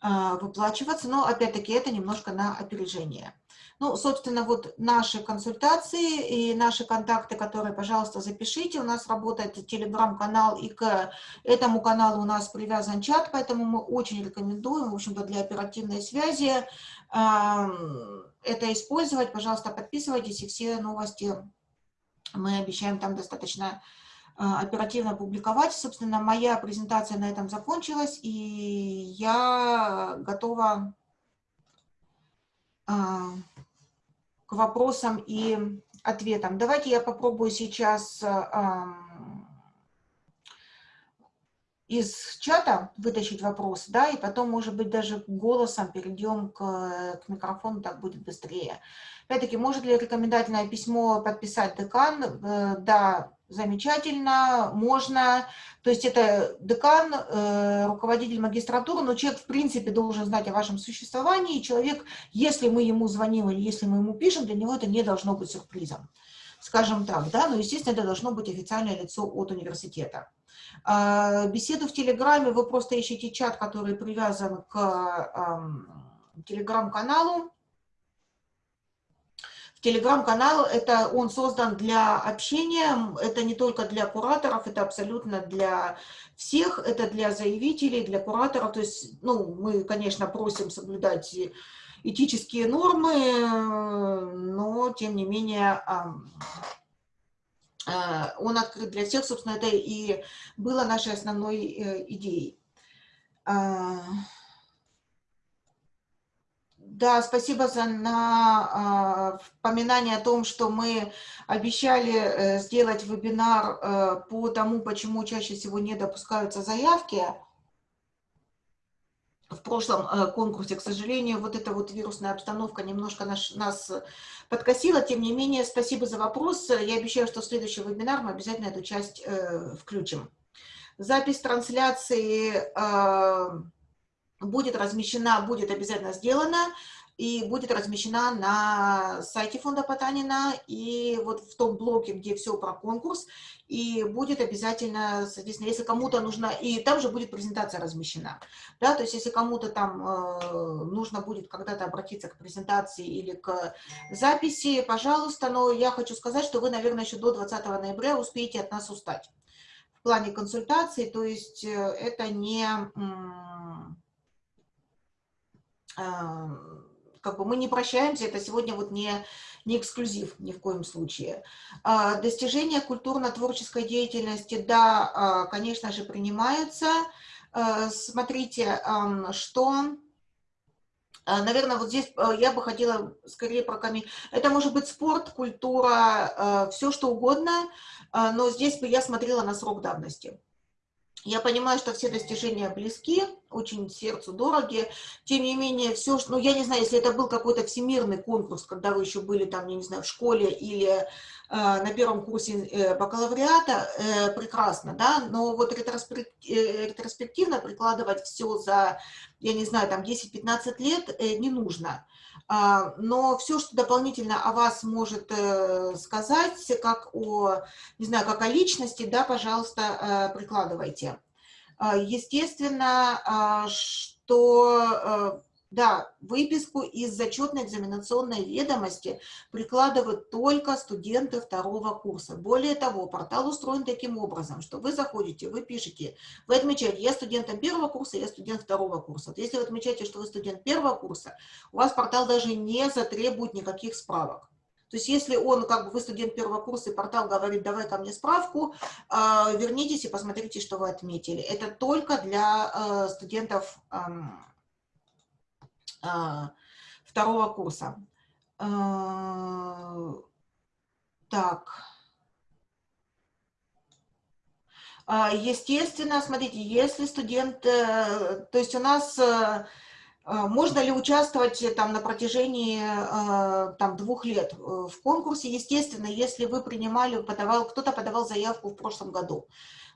э, выплачиваться, но, опять-таки, это немножко на опережение. Ну, собственно, вот наши консультации и наши контакты, которые, пожалуйста, запишите. У нас работает телеграм-канал, и к этому каналу у нас привязан чат, поэтому мы очень рекомендуем, в общем-то, для оперативной связи это использовать. Пожалуйста, подписывайтесь, и все новости мы обещаем там достаточно а, оперативно публиковать. Собственно, моя презентация на этом закончилась, и я готова а, вопросам и ответам. Давайте я попробую сейчас из чата вытащить вопрос, да, и потом, может быть, даже голосом перейдем к, к микрофону, так будет быстрее. Опять-таки, может ли рекомендательное письмо подписать декан? Э, да, замечательно, можно. То есть это декан, э, руководитель магистратуры, но человек в принципе должен знать о вашем существовании, и человек, если мы ему звоним или если мы ему пишем, для него это не должно быть сюрпризом, скажем так, да, но, естественно, это должно быть официальное лицо от университета. Э, беседу в Телеграме вы просто ищете чат, который привязан к э, телеграм-каналу, Телеграм-канал, это он создан для общения, это не только для кураторов, это абсолютно для всех, это для заявителей, для кураторов. То есть, ну, мы, конечно, просим соблюдать этические нормы, но, тем не менее, а, он открыт для всех, собственно, это и было нашей основной э, идеей. Да, спасибо за на, э, о том, что мы обещали э, сделать вебинар э, по тому, почему чаще всего не допускаются заявки в прошлом конкурсе, к сожалению, вот эта вот вирусная обстановка немножко наш, нас подкосила. Тем не менее, спасибо за вопрос. Я обещаю, что в следующий вебинар мы обязательно эту часть э, включим. Запись трансляции э, будет размещена, будет обязательно сделана и будет размещена на сайте фонда Потанина и вот в том блоке, где все про конкурс, и будет обязательно, соответственно, если кому-то нужно, и там же будет презентация размещена, да, то есть если кому-то там э, нужно будет когда-то обратиться к презентации или к записи, пожалуйста, но я хочу сказать, что вы, наверное, еще до 20 ноября успеете от нас устать. В плане консультаций, то есть э, это не... Э, как бы мы не прощаемся, это сегодня вот не, не эксклюзив ни в коем случае. А, достижения культурно-творческой деятельности, да, а, конечно же, принимаются. А, смотрите, что... Наверное, вот здесь я бы хотела скорее прокомментировать. Это может быть спорт, культура, все что угодно, но здесь бы я смотрела на срок давности. Я понимаю, что все достижения близки, очень сердцу дороги. Тем не менее, все, ну, я не знаю, если это был какой-то всемирный конкурс, когда вы еще были там, я не знаю, в школе или э, на первом курсе э, бакалавриата, э, прекрасно, да, но вот ретроспектив, э, ретроспективно прикладывать все за, я не знаю, там 10-15 лет э, не нужно. Но все, что дополнительно о вас может э, сказать, как о, не знаю, как о личности, да, пожалуйста, э, прикладывайте. А, естественно, что э, да, выписку из зачетной экзаменационной ведомости прикладывают только студенты второго курса. Более того, портал устроен таким образом, что вы заходите, вы пишете, вы отмечаете, я студент первого курса, я студент второго курса. Вот если вы отмечаете, что вы студент первого курса, у вас портал даже не затребует никаких справок. То есть если он, как бы вы студент первого курса, и портал говорит, давай ко мне справку, э, вернитесь и посмотрите, что вы отметили. Это только для э, студентов а, второго курса. А, так. А, естественно, смотрите, если студент, э, то есть у нас э, можно ли участвовать там на протяжении э, там двух лет в конкурсе? Естественно, если вы принимали, подавал, кто-то подавал заявку в прошлом году.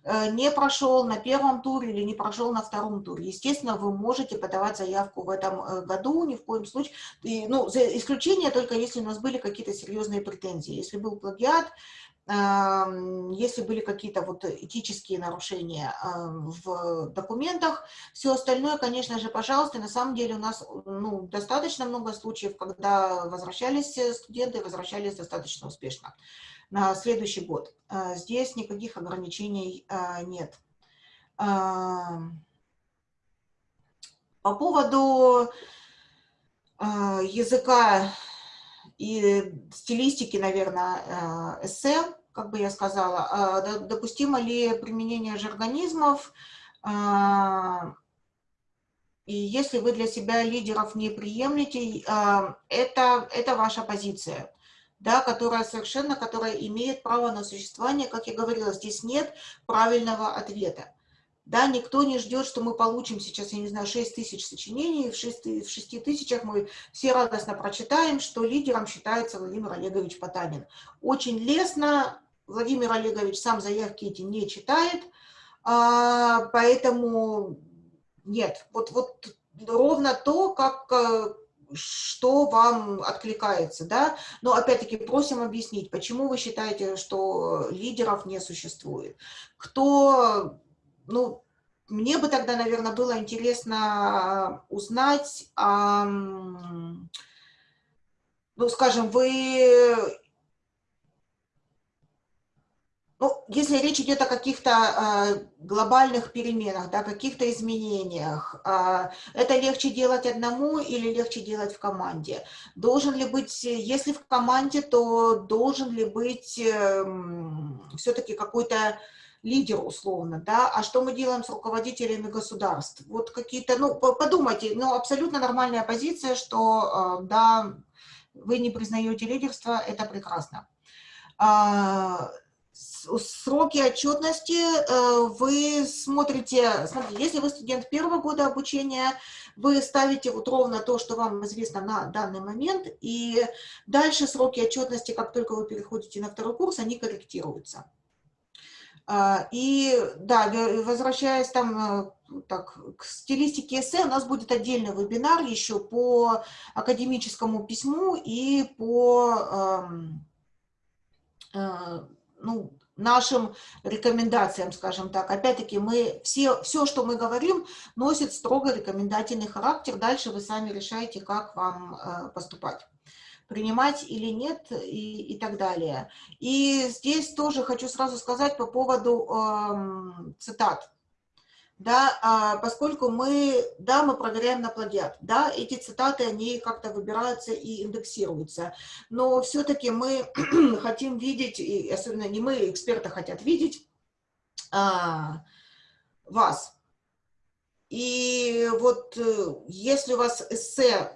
Э, не прошел на первом туре или не прошел на втором туре. Естественно, вы можете подавать заявку в этом э, году, ни в коем случае. И, ну, за исключение только если у нас были какие-то серьезные претензии. Если был плагиат, если были какие-то вот этические нарушения в документах, все остальное, конечно же, пожалуйста, на самом деле у нас ну, достаточно много случаев, когда возвращались студенты, возвращались достаточно успешно на следующий год. А, здесь никаких ограничений а, нет. А, по поводу языка и стилистики, наверное, эссе, как бы я сказала, допустимо ли применение жаргонизмов, и если вы для себя лидеров не приемлете, это, это ваша позиция да, которая совершенно, которая имеет право на существование, как я говорила, здесь нет правильного ответа. Да, никто не ждет, что мы получим сейчас, я не знаю, 6 тысяч сочинений, в 6, в 6 тысячах мы все радостно прочитаем, что лидером считается Владимир Олегович Потанин. Очень лестно, Владимир Олегович сам заявки эти не читает, а, поэтому нет, вот, вот ровно то, как э, что вам откликается, да, но опять-таки просим объяснить, почему вы считаете, что лидеров не существует, кто, ну, мне бы тогда, наверное, было интересно узнать, ну, скажем, вы ну, если речь идет о каких-то э, глобальных переменах, да, каких-то изменениях, э, это легче делать одному или легче делать в команде? Должен ли быть, если в команде, то должен ли быть э, все-таки какой-то лидер условно, да, а что мы делаем с руководителями государств? Вот какие-то, ну, подумайте, ну, абсолютно нормальная позиция, что, да, вы не признаете лидерство, это прекрасно. Сроки отчетности э, вы смотрите, смотрите, если вы студент первого года обучения, вы ставите вот ровно то, что вам известно на данный момент, и дальше сроки отчетности, как только вы переходите на второй курс, они корректируются. А, и да, возвращаясь там э, так, к стилистике эссе, у нас будет отдельный вебинар еще по академическому письму и по э, ну, нашим рекомендациям, скажем так. Опять-таки, мы все, все, что мы говорим, носит строго рекомендательный характер. Дальше вы сами решаете, как вам э, поступать принимать или нет и, и так далее. И здесь тоже хочу сразу сказать по поводу э, цитат. Да, а, поскольку мы, да, мы проверяем на плагиат, да, эти цитаты, они как-то выбираются и индексируются, но все-таки мы <clears throat> хотим видеть, и особенно не мы, эксперты хотят видеть а, вас. И вот э, если у вас эссе а,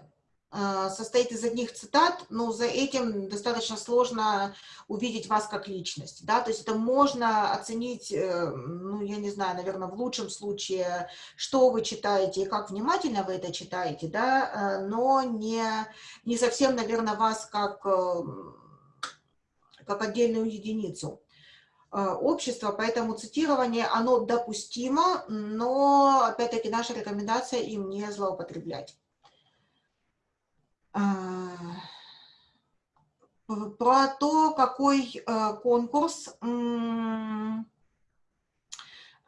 состоит из одних цитат, но за этим достаточно сложно увидеть вас как личность, да, то есть это можно оценить, э, ну, я не знаю, наверное, в лучшем случае, что вы читаете и как внимательно вы это читаете, да, э, но не, не совсем, наверное, вас как, э, как отдельную единицу общества, поэтому цитирование, оно допустимо, но, опять-таки, наша рекомендация им не злоупотреблять. А, про то, какой э, конкурс.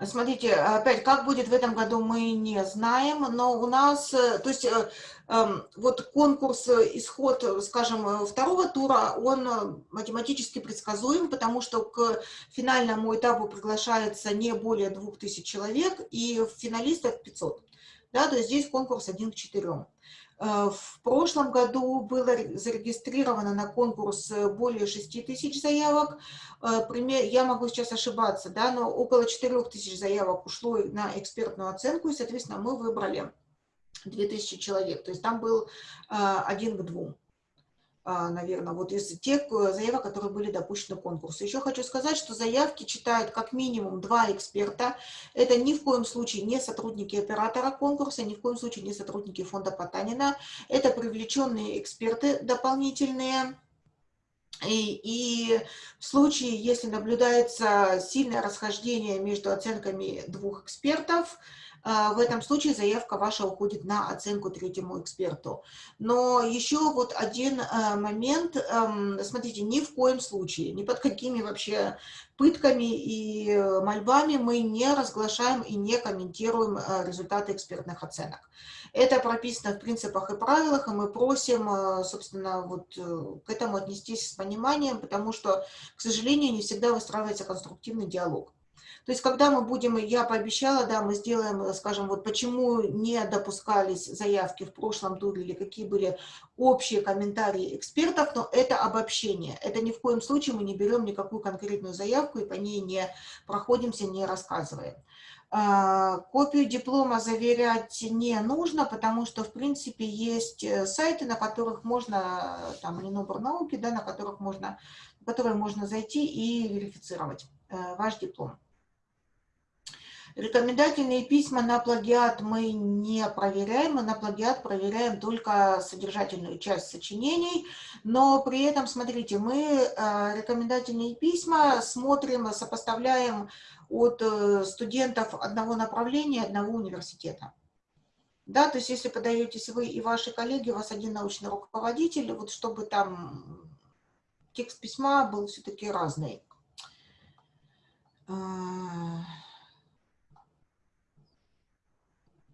Смотрите, опять, как будет в этом году, мы не знаем, но у нас, э, то есть, э, эм, вот конкурс, исход, скажем, второго тура, он математически предсказуем, потому что к финальному этапу приглашается не более 2000 человек, и финалистов 500. Да, то есть здесь конкурс 1 к 4. Э, в прошлом году было зарегистрировано на конкурс э, более 6 тысяч заявок. Э, я могу сейчас ошибаться, да, но около 4 тысяч заявок ушло на экспертную оценку, и, соответственно, мы выбрали 2000 человек. То есть там был один к двум. А, наверное, вот из тех э, заявок, которые были допущены к конкурсу. Еще хочу сказать, что заявки читают как минимум два эксперта. Это ни в коем случае не сотрудники оператора конкурса, ни в коем случае не сотрудники фонда Потанина. Это привлеченные эксперты дополнительные. И, и в случае, если наблюдается сильное расхождение между оценками двух экспертов, в этом случае заявка ваша уходит на оценку третьему эксперту. Но еще вот один э, момент, эм, смотрите, ни в коем случае, ни под какими вообще пытками и э, мольбами мы не разглашаем и не комментируем э, результаты экспертных оценок. Это прописано в принципах и правилах, и мы просим, собственно, вот к этому отнестись с пониманием, потому что, к сожалению, не всегда выстраивается конструктивный диалог. То есть, когда мы будем, я пообещала, да, мы сделаем, скажем, вот почему не допускались заявки в прошлом туре или какие были общие комментарии экспертов, но это обобщение. Это ни в коем случае мы не берем никакую конкретную заявку и по ней не проходимся, не рассказываем. А, копию диплома заверять не нужно, потому что, в принципе, есть э, сайты, на которых можно, там, Минобр науки, да, на которых можно, на которые можно зайти и верифицировать э, ваш диплом. Рекомендательные письма на плагиат мы не проверяем, мы на плагиат проверяем только содержательную часть сочинений, но при этом, смотрите, мы э, рекомендательные письма смотрим, сопоставляем от э, студентов одного направления, одного университета. Да, то есть если подаетесь вы и ваши коллеги, у вас один научный руководитель, вот чтобы там текст письма был все-таки разный. Э,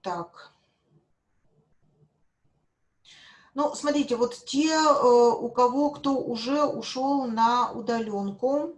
Так. Ну, смотрите, вот те, э, у кого кто уже ушел на удаленку,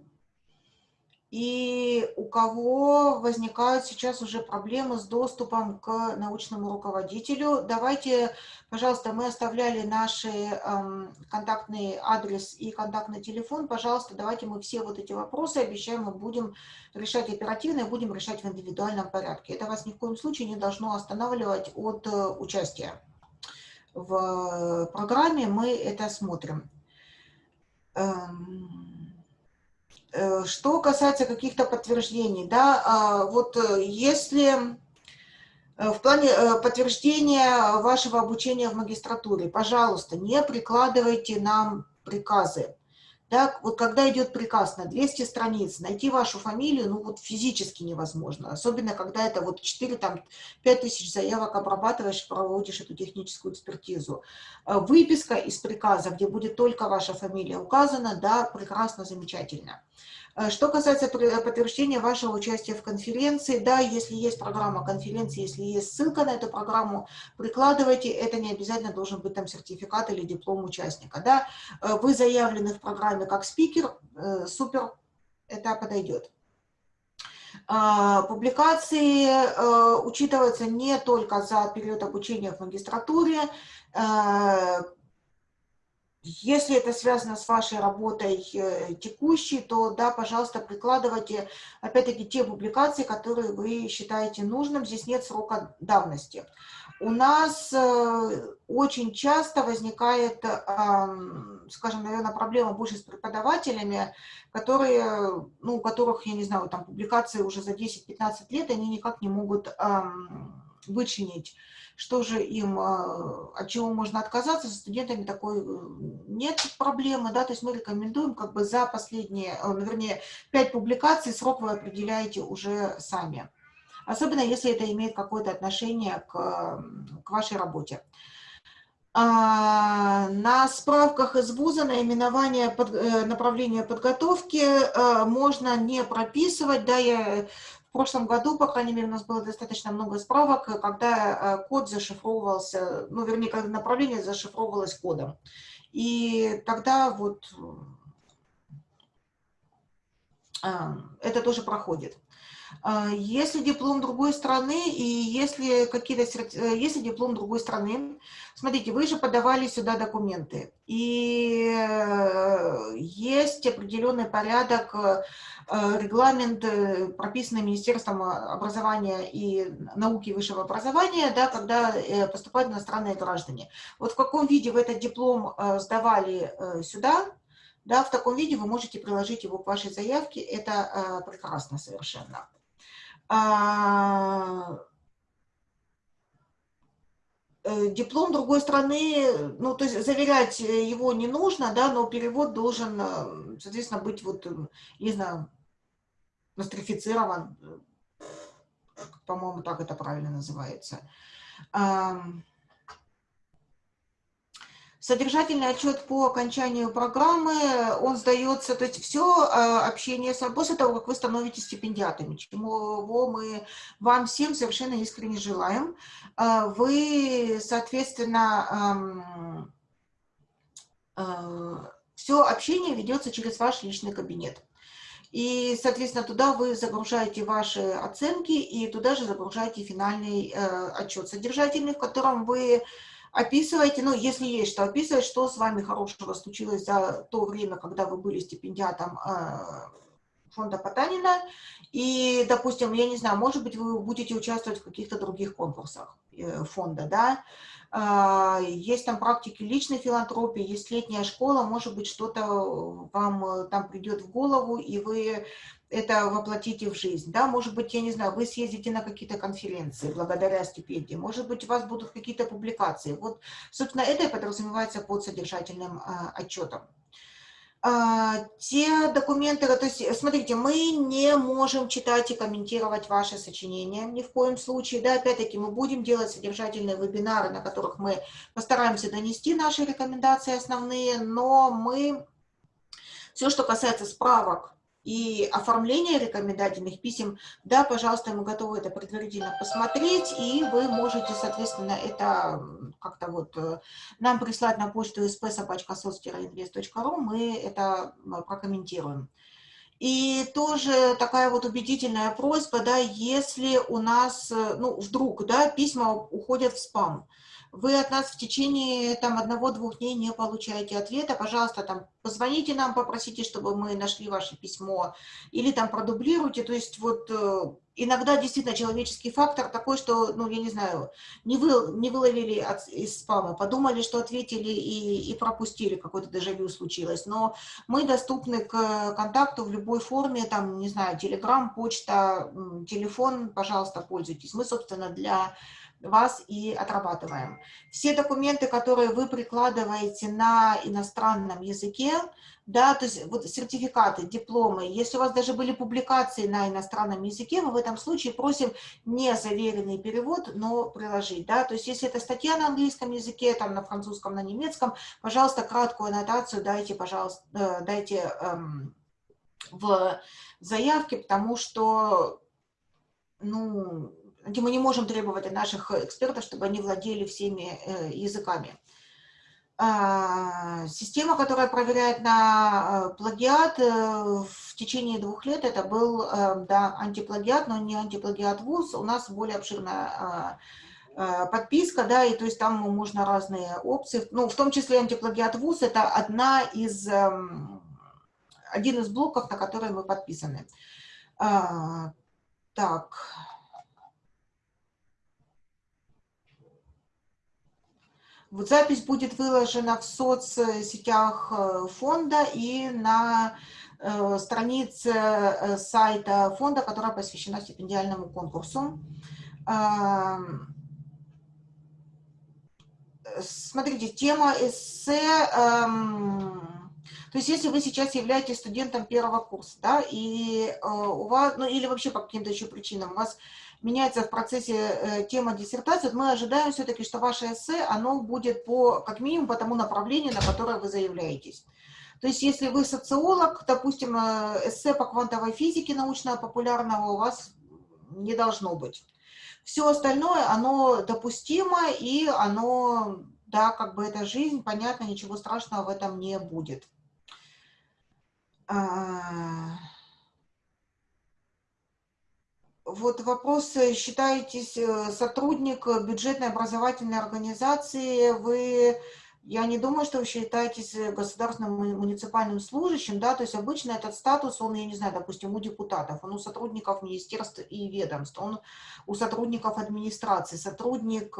и у кого возникают сейчас уже проблемы с доступом к научному руководителю. Давайте, пожалуйста, мы оставляли наши эм, контактный адрес и контактный телефон. Пожалуйста, давайте мы все вот эти вопросы, обещаем, мы будем решать оперативно и будем решать в индивидуальном порядке. Это вас ни в коем случае не должно останавливать от э, участия в программе. Мы это смотрим. Эм... Э, что касается каких-то подтверждений, да, а, вот э, если э, в плане подтверждения вашего обучения в магистратуре, пожалуйста, не прикладывайте нам приказы. Да, вот когда идет приказ на 200 страниц, найти вашу фамилию, ну вот физически невозможно. Особенно, когда это вот 4, там, 5 тысяч заявок обрабатываешь, проводишь эту техническую экспертизу. Выписка из приказа, где будет только ваша фамилия указана, да, прекрасно, замечательно. Э, что касается подтверждения вашего участия в конференции, да, если есть программа конференции, если есть ссылка на эту программу, прикладывайте, это не обязательно должен быть там сертификат или диплом участника, да. Э, вы заявлены в программе как спикер, э, супер, это подойдет. Публикации учитываются не только за период обучения в магистратуре, если это связано с вашей работой э, текущей, то да, пожалуйста, прикладывайте, опять-таки, те публикации, которые вы считаете нужным. Здесь нет срока давности. У нас э, очень часто возникает, скажем, наверное, проблема больше с преподавателями, которые, ну, у которых, я не знаю, там публикации уже за 10-15 лет, они никак не могут вычленить что же им, а, от чего можно отказаться, с студентами такой э, нет проблемы, да, то есть мы рекомендуем как бы за последние, э, ну, вернее, пять публикаций срок вы определяете уже сами. Особенно если это имеет какое-то отношение к, к вашей работе. А, на справках из вуза наименование под, э, направления подготовки можно не прописывать. Да, я в прошлом году, по крайней мере, у нас было достаточно много справок, когда э, код зашифровывался, ну, вернее, когда направление зашифровывалось кодом. И тогда вот э, это тоже проходит. А, если диплом другой страны и если какие-то э, если диплом другой страны, смотрите, вы же подавали сюда документы, и есть определенный порядок Э, регламент, э, прописанный Министерством образования и науки и высшего образования, да, когда э, поступают иностранные граждане. Вот в каком виде вы этот диплом сдавали сюда, да, в таком виде вы можете приложить его к вашей заявке, это прекрасно совершенно. А, диплом другой страны, ну, то есть заверять его не нужно, да, но перевод должен, соответственно, быть вот, не знаю, нострифицирован, по-моему, так это правильно называется. Содержательный отчет по окончанию программы, он сдается, то есть все а, общение с после того, как вы становитесь стипендиатами, чему мы вам всем совершенно искренне желаем. А, вы, соответственно, а, все общение ведется через ваш личный кабинет. И, соответственно, туда вы загружаете ваши оценки и туда же загружаете финальный э, отчет содержательный, в котором вы описываете, ну, если есть что описывать, что с вами хорошего случилось за то время, когда вы были стипендиатом э, фонда Потанина. И, допустим, я не знаю, может быть, вы будете участвовать в каких-то других конкурсах э, фонда, да, а, есть там практики личной филантропии, есть летняя школа, может быть, что-то вам э, там придет в голову, и вы это воплотите в жизнь, да, может быть, я не знаю, вы съездите на какие-то конференции благодаря стипендии, может быть, у вас будут какие-то публикации. Вот, собственно, это подразумевается под содержательным а, отчетом. А, те документы, то есть, смотрите, мы не можем читать и комментировать ваши сочинения ни в коем случае, да, опять-таки мы будем делать содержательные вебинары, на которых мы постараемся донести наши рекомендации основные, но мы, все, что касается справок, и оформление рекомендательных писем, да, пожалуйста, мы готовы это предварительно посмотреть, и вы можете, соответственно, это как-то вот э, нам прислать на почту spsobachkasоц-invest.ru, мы это прокомментируем. И тоже такая вот убедительная просьба, да, если у нас, э, ну, вдруг, да, письма уходят в спам, вы от нас в течение там одного-двух дней не получаете ответа, пожалуйста, там позвоните нам, попросите, чтобы мы нашли ваше письмо, или там продублируйте, то есть вот э, иногда действительно человеческий фактор такой, что, ну, я не знаю, не, вы, не выловили от, из спама, подумали, что ответили и, и пропустили, какое-то дежавю случилось, но мы доступны к контакту в любой форме, там, не знаю, телеграм, почта, телефон, пожалуйста, пользуйтесь. Мы, собственно, для вас и отрабатываем. Все документы, которые вы прикладываете на иностранном языке, да, то есть вот сертификаты, дипломы, если у вас даже были публикации на иностранном языке, мы в этом случае просим не заверенный перевод, но приложить, да, то есть если это статья на английском языке, там на французском, на немецком, пожалуйста, краткую аннотацию дайте, пожалуйста, э, дайте эм, в заявке, потому что, ну, мы не можем требовать от наших экспертов, чтобы они владели всеми э, языками. А, система, которая проверяет на э, плагиат э, в течение двух лет, это был да, антиплагиат, но не антиплагиат ВУЗ. У нас более обширная а, подписка, да, и то есть там можно разные опции, ну, в том числе антиплагиат ВУЗ, это одна из, эм, один из блоков, на который мы подписаны. А, так, Вот запись будет выложена в соцсетях э, фонда и на э, странице э, сайта фонда, которая посвящена стипендиальному конкурсу. Смотрите, тема эссе, эм, то есть если вы сейчас являетесь студентом первого курса, да, и у вас, ну или вообще по каким-то еще причинам, у вас меняется в процессе э, тема диссертации, вот мы ожидаем все-таки, что ваше эссе, оно будет по, как минимум по тому направлению, на которое вы заявляетесь. То есть если вы социолог, допустим, э, эссе по квантовой физике научно-популярного у вас не должно быть. Все остальное, оно допустимо, и оно, да, как бы это жизнь, понятно, ничего страшного в этом не будет. А, вот вопрос, э, считаетесь э, сотрудник бюджетной образовательной организации, вы, я не думаю, что вы считаетесь э, государственным муниципальным служащим, да, то есть обычно этот статус, он, я не знаю, допустим, у депутатов, он у сотрудников министерств и ведомств, он у сотрудников администрации, сотрудник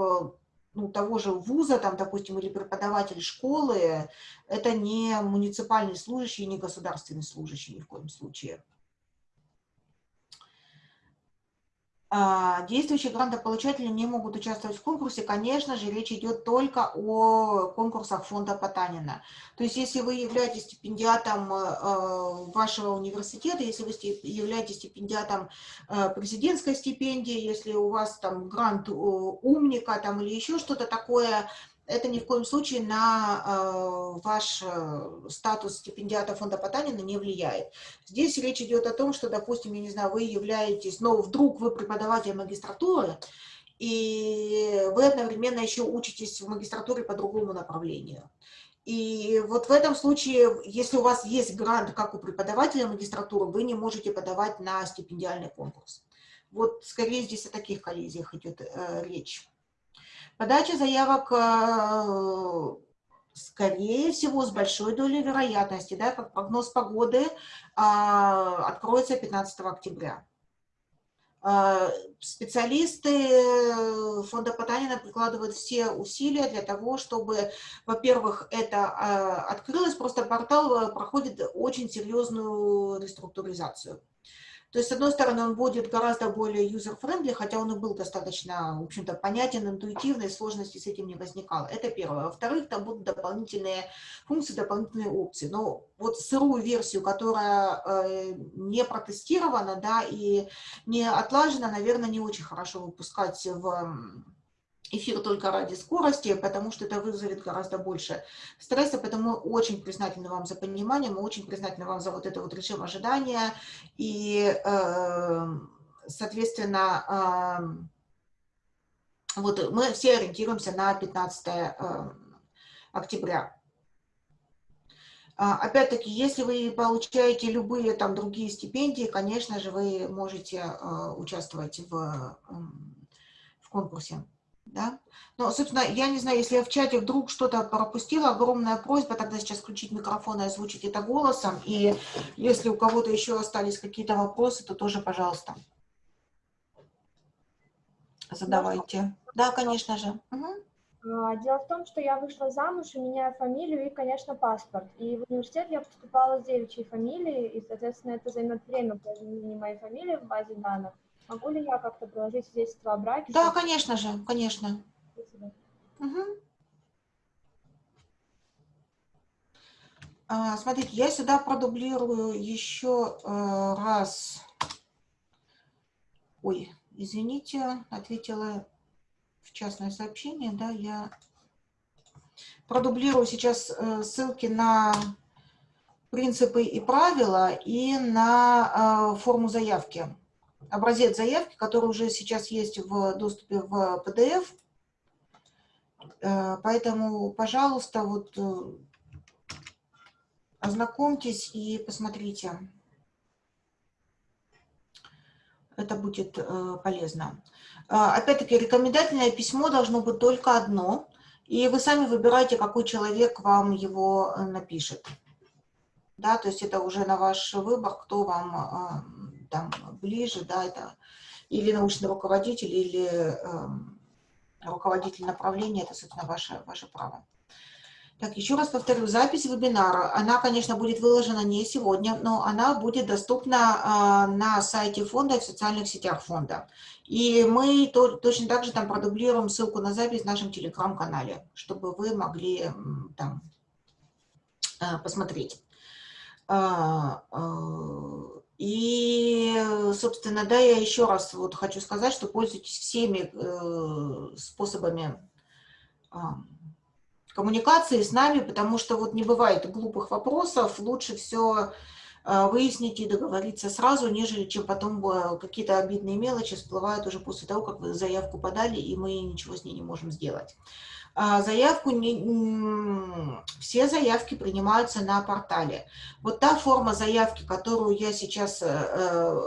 ну, того же вуза, там, допустим, или преподаватель школы, это не муниципальный служащий, не государственный служащий ни в коем случае. А, действующие грантополучатели не могут участвовать в конкурсе, конечно же, речь идет только о конкурсах фонда Потанина. То есть, если вы являетесь стипендиатом э, вашего университета, если вы являетесь стипендиатом э, президентской стипендии, если у вас там грант умника там, или еще что-то такое, это ни в коем случае на э, ваш э, статус стипендиата фонда Потанина не влияет. Здесь речь идет о том, что, допустим, я не знаю, вы являетесь, но вдруг вы преподаватель магистратуры, и вы одновременно еще учитесь в магистратуре по другому направлению. И вот в этом случае, если у вас есть грант, как у преподавателя магистратуры, вы не можете подавать на стипендиальный конкурс. Вот скорее здесь о таких коллизиях идет э, речь. Подача заявок, э, скорее всего, с большой долей вероятности, да, как прогноз погоды, а, откроется 15 октября. А, специалисты фонда Потанина прикладывают все усилия для того, чтобы, во-первых, это а, открылось, просто портал э, проходит очень серьезную реструктуризацию. То есть, с одной стороны, он будет гораздо более user-friendly, хотя он и был достаточно, в общем-то, понятен, интуитивный, сложности с этим не возникало. Это первое. Во-вторых, там будут дополнительные функции, дополнительные опции. Но вот сырую версию, которая э, не протестирована, да, и не отлажена, наверное, не очень хорошо выпускать в эфир только ради скорости, потому что это вызовет гораздо больше стресса, поэтому мы очень признательны вам за понимание, мы очень признательны вам за вот это вот режим ожидания, и, э, соответственно, э, вот мы все ориентируемся на 15 э, октября. А, опять-таки, если вы получаете любые там другие стипендии, конечно же, вы можете э, участвовать в, в конкурсе. Да? Но, собственно, я не знаю, если я в чате вдруг что-то пропустила, огромная просьба тогда сейчас включить микрофон и озвучить это голосом. И если у кого-то еще остались какие-то вопросы, то тоже, пожалуйста, задавайте. Да, конечно же. Угу. Дело в том, что я вышла замуж и меняю фамилию и, конечно, паспорт. И в университет я поступала с девичьей фамилией, и, соответственно, это займет время по изменению моей фамилии в базе данных. Могу ли я как-то приложить свидетельство о браке? Да, конечно же, конечно. Угу. А, смотрите, я сюда продублирую еще э, раз. Ой, извините, ответила в частное сообщение, да, я продублирую сейчас э, ссылки на принципы и правила и на э, форму заявки. Образец заявки, который уже сейчас есть в доступе в PDF. Э, поэтому, пожалуйста, вот ознакомьтесь и посмотрите. Это будет полезно. А, опять-таки, рекомендательное письмо должно быть только одно, и вы сами выбираете, какой человек вам его э, напишет. Да, то есть это уже на ваш выбор, кто вам там ближе, да, это или научный руководитель, или эм, руководитель направления, это, собственно, ваше, ваше право. Так, еще раз повторю, запись вебинара, она, конечно, будет выложена не сегодня, но она будет доступна э, на сайте фонда и в социальных сетях фонда. И мы то, точно так же там продублируем ссылку на запись в нашем телеграм-канале, чтобы вы могли там э, посмотреть. А, э, и, собственно, да, я еще раз вот хочу сказать, что пользуйтесь всеми э, способами коммуникации с нами, потому что вот не бывает глупых вопросов, лучше все э, выяснить и договориться сразу, нежели чем потом э, какие-то обидные мелочи всплывают уже после того, как вы заявку подали, и мы ничего с ней не можем сделать. А заявку не, все заявки принимаются на портале. Вот та форма заявки, которую я сейчас, э,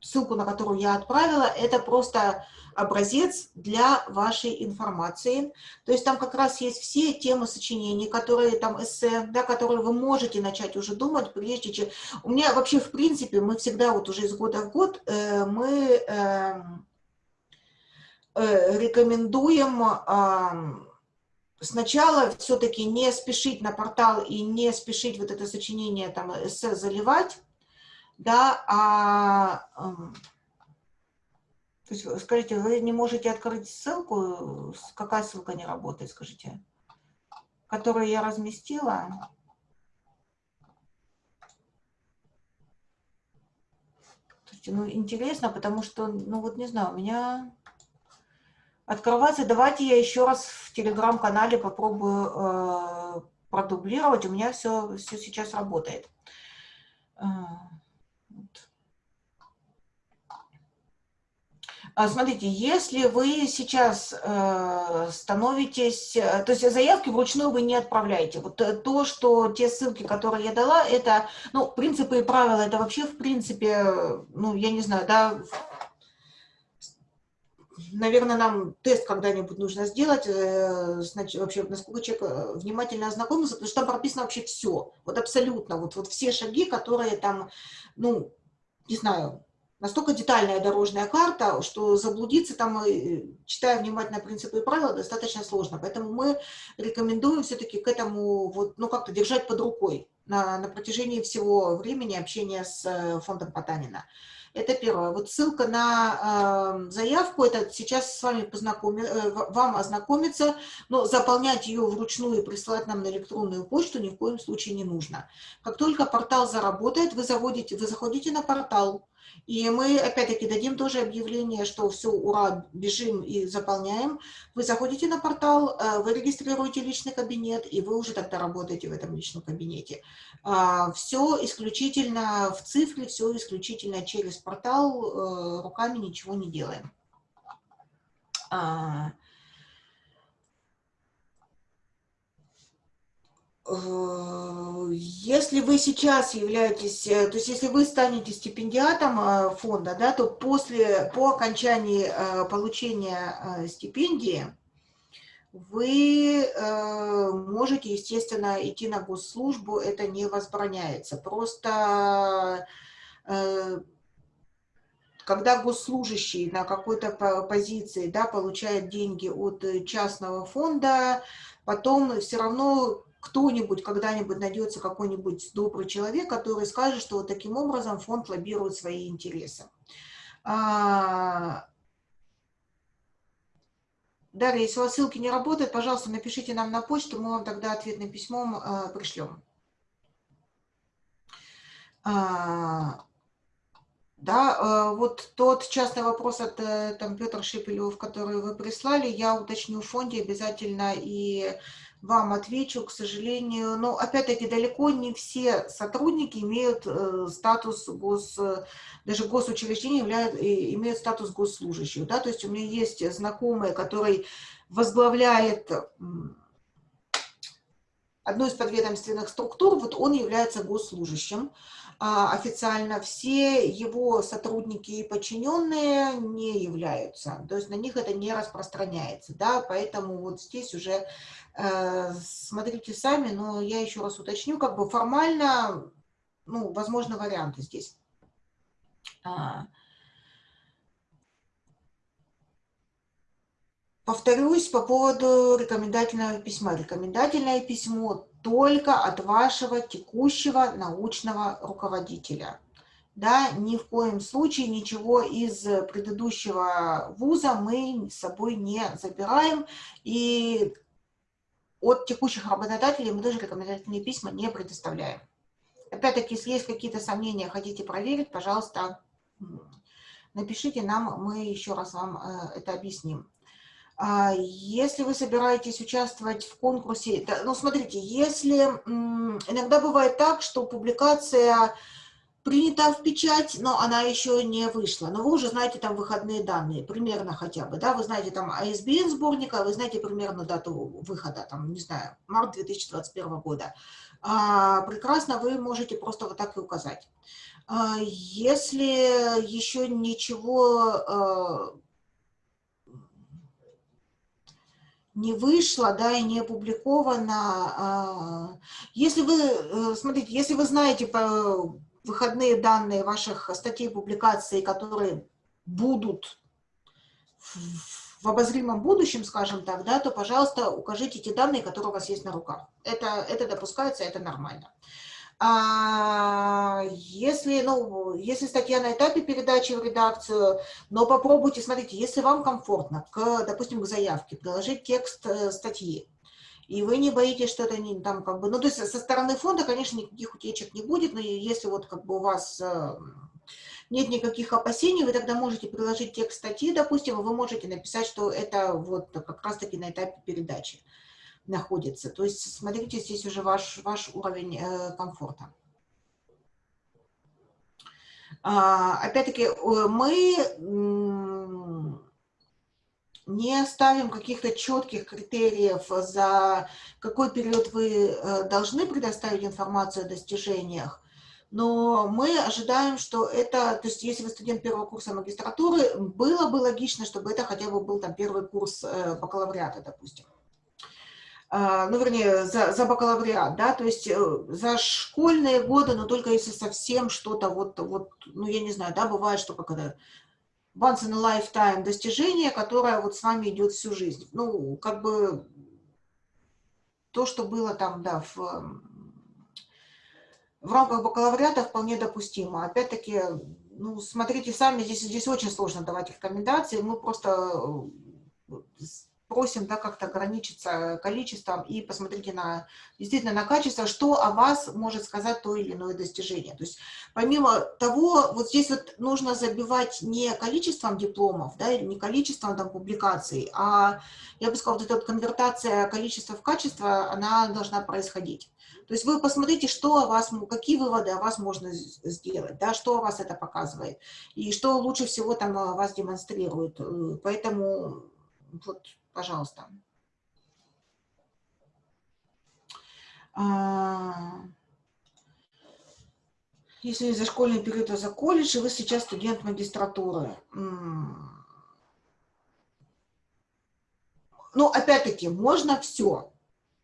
ссылку на которую я отправила, это просто образец для вашей информации. То есть там как раз есть все темы сочинений, которые там эссе, да, которые вы можете начать уже думать, прежде чем... У меня вообще, в принципе, мы всегда вот уже из года в год, э, мы э, э, рекомендуем... Э, сначала все-таки не спешить на портал и не спешить вот это сочинение там эссе заливать, да, а то есть, скажите, вы не можете открыть ссылку? Какая ссылка не работает, скажите? Которую я разместила? Слушайте, ну, интересно, потому что, ну, вот не знаю, у меня открывается. Давайте я еще раз в телеграм-канале попробую э, продублировать. У меня все, все сейчас работает. Э. А, смотрите, если вы сейчас э, становитесь, э, то есть заявки вручную вы не отправляете. Вот э, то, что те ссылки, которые я дала, это, ну, принципы и правила, это вообще, в принципе, ну, я не знаю, да, наверное, нам тест когда-нибудь нужно сделать, значит, вообще, насколько человек внимательно ознакомился, потому что там прописано вообще все, вот абсолютно, вот, вот все шаги, которые там, ну, не знаю, настолько детальная дорожная карта, что заблудиться там, э, читая внимательно принципы и правила, достаточно сложно. Поэтому мы рекомендуем все-таки к этому вот, ну, как-то держать под рукой на, на протяжении всего времени общения с э, фондом Потанина. Это первое. Вот ссылка на э, заявку, это сейчас с вами познакоми, э, вам ознакомиться, но заполнять ее вручную и присылать нам на электронную почту ни в коем случае не нужно. Как только портал заработает, вы, заводите, вы заходите на портал, и мы, опять-таки, дадим тоже объявление, что все, ура, бежим и заполняем. Вы заходите на портал, э, вы регистрируете личный кабинет, и вы уже тогда работаете в этом личном кабинете. А, все исключительно в цифре, все исключительно через портал, э, руками ничего не делаем. А, Э, если вы сейчас являетесь, э, то есть если вы станете стипендиатом э, фонда, да, то после, по окончании получения стипендии вы можете, естественно, идти на госслужбу, это не возбраняется. Просто когда госслужащий на какой-то позиции да, получает деньги от частного фонда, потом все равно кто-нибудь, когда-нибудь найдется какой-нибудь добрый человек, который скажет, что вот таким образом фонд лоббирует свои интересы. А, Дарья, если у вас ссылки не работают, пожалуйста, напишите нам на почту, мы вам тогда ответным письмом э, пришлем. А, да, вот тот частный вопрос от э, там, Петра Шепелев, который вы прислали, я уточню в фонде обязательно и вам отвечу, к сожалению. Но, опять-таки, далеко не все сотрудники имеют э, статус гос... Даже госучреждения являют, имеют статус госслужащих. Да? То есть у меня есть знакомые, который возглавляет одну из подведомственных структур, вот он является госслужащим. А официально все его сотрудники и подчиненные не являются, то есть на них это не распространяется, да, поэтому вот здесь уже э, смотрите сами, но я еще раз уточню, как бы формально, ну, возможно, варианты здесь. А, Повторюсь по поводу рекомендательного письма. Рекомендательное письмо только от вашего текущего научного руководителя. Да, ни в коем случае ничего из предыдущего вуза мы с собой не забираем. И от текущих работодателей мы тоже рекомендательные письма не предоставляем. Опять-таки, если есть какие-то сомнения, хотите проверить, пожалуйста, напишите нам, мы еще раз вам э, это объясним. А, если вы собираетесь участвовать в конкурсе, ну, смотрите, если иногда бывает так, что публикация принята в печать, но она еще не вышла. Но вы уже знаете там выходные данные, примерно хотя бы, да, вы знаете там ISBN сборника, вы знаете примерно дату выхода, там, не знаю, март 2021 года. А, прекрасно, вы можете просто вот так и указать. А, если еще ничего а, не вышло, да, и не опубликовано. А, если вы, э, смотрите, если вы знаете выходные данные ваших статей публикаций, которые будут в обозримом будущем, скажем так, да, то, пожалуйста, укажите те данные, которые у вас есть на руках. Это, это допускается, это нормально. А, если, ну, если статья на этапе передачи в редакцию, но попробуйте, смотрите, если вам комфортно, к, допустим, к заявке приложить текст э, статьи, и вы не боитесь, что это не там как бы, ну, то есть со стороны фонда, конечно, никаких утечек не будет, но если вот как бы у вас э, нет никаких опасений, вы тогда можете приложить текст статьи, допустим, вы можете написать, что это вот как раз-таки на этапе передачи находится. То есть смотрите, здесь уже ваш, ваш уровень э, комфорта. А, Опять-таки, мы не ставим каких-то четких критериев, за какой период вы э, должны предоставить информацию о достижениях, но мы ожидаем, что это, то есть если вы студент первого курса магистратуры, было бы логично, чтобы это хотя бы был там первый курс э, бакалавриата, допустим. А, ну, вернее, за, за бакалавриат, да, то есть э, за школьные годы, но только если совсем что-то вот, вот, ну, я не знаю, да, бывает, что как это, once in a lifetime достижение, которое вот с вами идет всю жизнь. Ну, как бы то, что было там, да, в, в рамках бакалавриата вполне допустимо. Опять-таки, ну, смотрите сами, здесь, здесь очень сложно давать рекомендации, мы просто э, просим да, как-то ограничиться количеством и посмотрите на, действительно на качество, что о вас может сказать то или иное достижение. То есть помимо того, вот здесь вот нужно забивать не количеством дипломов, да, или не количеством там, публикаций, а, я бы сказала, вот эта вот конвертация количества в качество, она должна происходить. То есть вы посмотрите, что о вас, какие выводы о вас можно сделать, да, что о вас это показывает, и что лучше всего там о вас демонстрирует. Э, поэтому вот Пожалуйста. А, Если за школьный период, то за колледж, и вы сейчас студент магистратуры. Ну, опять-таки, можно все,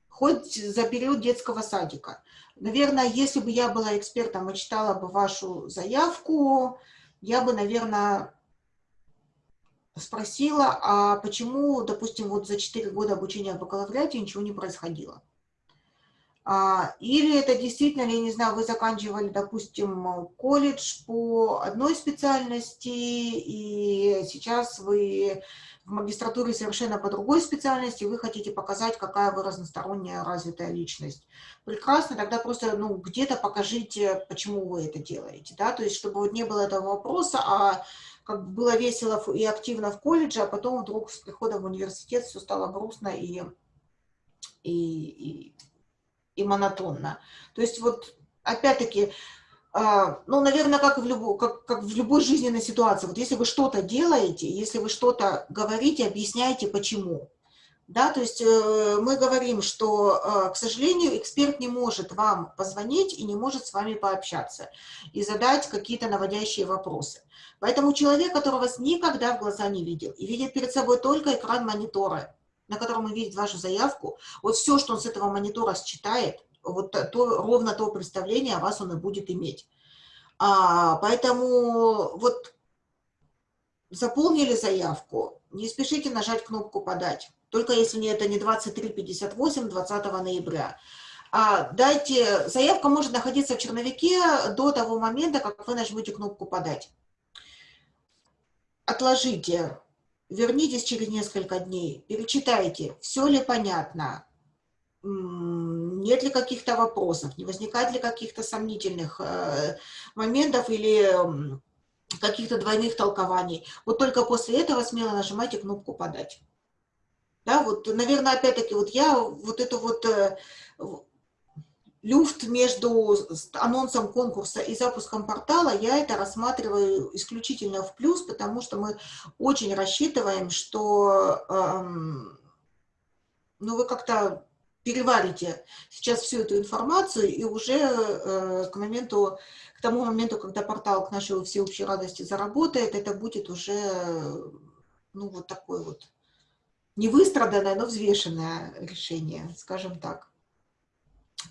хоть за период детского садика. Наверное, если бы я была экспертом и читала бы вашу заявку, я бы, наверное, спросила, а почему, допустим, вот за 4 года обучения в бакалавриате ничего не происходило? А, или это действительно, я не знаю, вы заканчивали, допустим, колледж по одной специальности, и сейчас вы в магистратуре совершенно по другой специальности, вы хотите показать, какая вы разносторонняя развитая личность. Прекрасно, тогда просто ну, где-то покажите, почему вы это делаете. Да? То есть, чтобы вот не было этого вопроса, а как бы было весело и активно в колледже, а потом вдруг с приходом в университет все стало грустно и, и, и, и монотонно. То есть вот опять-таки, а, ну, наверное, как, в любой, как, как в любой жизненной ситуации, вот если вы что-то делаете, если вы что-то говорите, объясняйте, почему. Да, то есть э, мы говорим, что, э, к сожалению, эксперт не может вам позвонить и не может с вами пообщаться и задать какие-то наводящие вопросы. Поэтому человек, который вас никогда в глаза не видел и видит перед собой только экран монитора, на котором он видит вашу заявку, вот все, что он с этого монитора считает, вот то, ровно то представление о вас он и будет иметь. А, поэтому вот заполнили заявку, не спешите нажать кнопку «Подать» только если это не 23.58 20 ноября. А, дайте, заявка может находиться в черновике до того момента, как вы нажмете кнопку «Подать». Отложите, вернитесь через несколько дней, перечитайте, все ли понятно, нет ли каких-то вопросов, не возникает ли каких-то сомнительных э, моментов или каких-то двойных толкований. Вот только после этого смело нажимайте кнопку «Подать». Да, вот, наверное, опять-таки, вот я вот эту вот э, люфт между анонсом конкурса и запуском портала, я это рассматриваю исключительно в плюс, потому что мы очень рассчитываем, что эм, ну, вы как-то переварите сейчас всю эту информацию, и уже э, к моменту, к тому моменту, когда портал к нашей всеобщей радости заработает, это будет уже, ну, вот такой вот не выстраданное, но взвешенное решение, скажем так.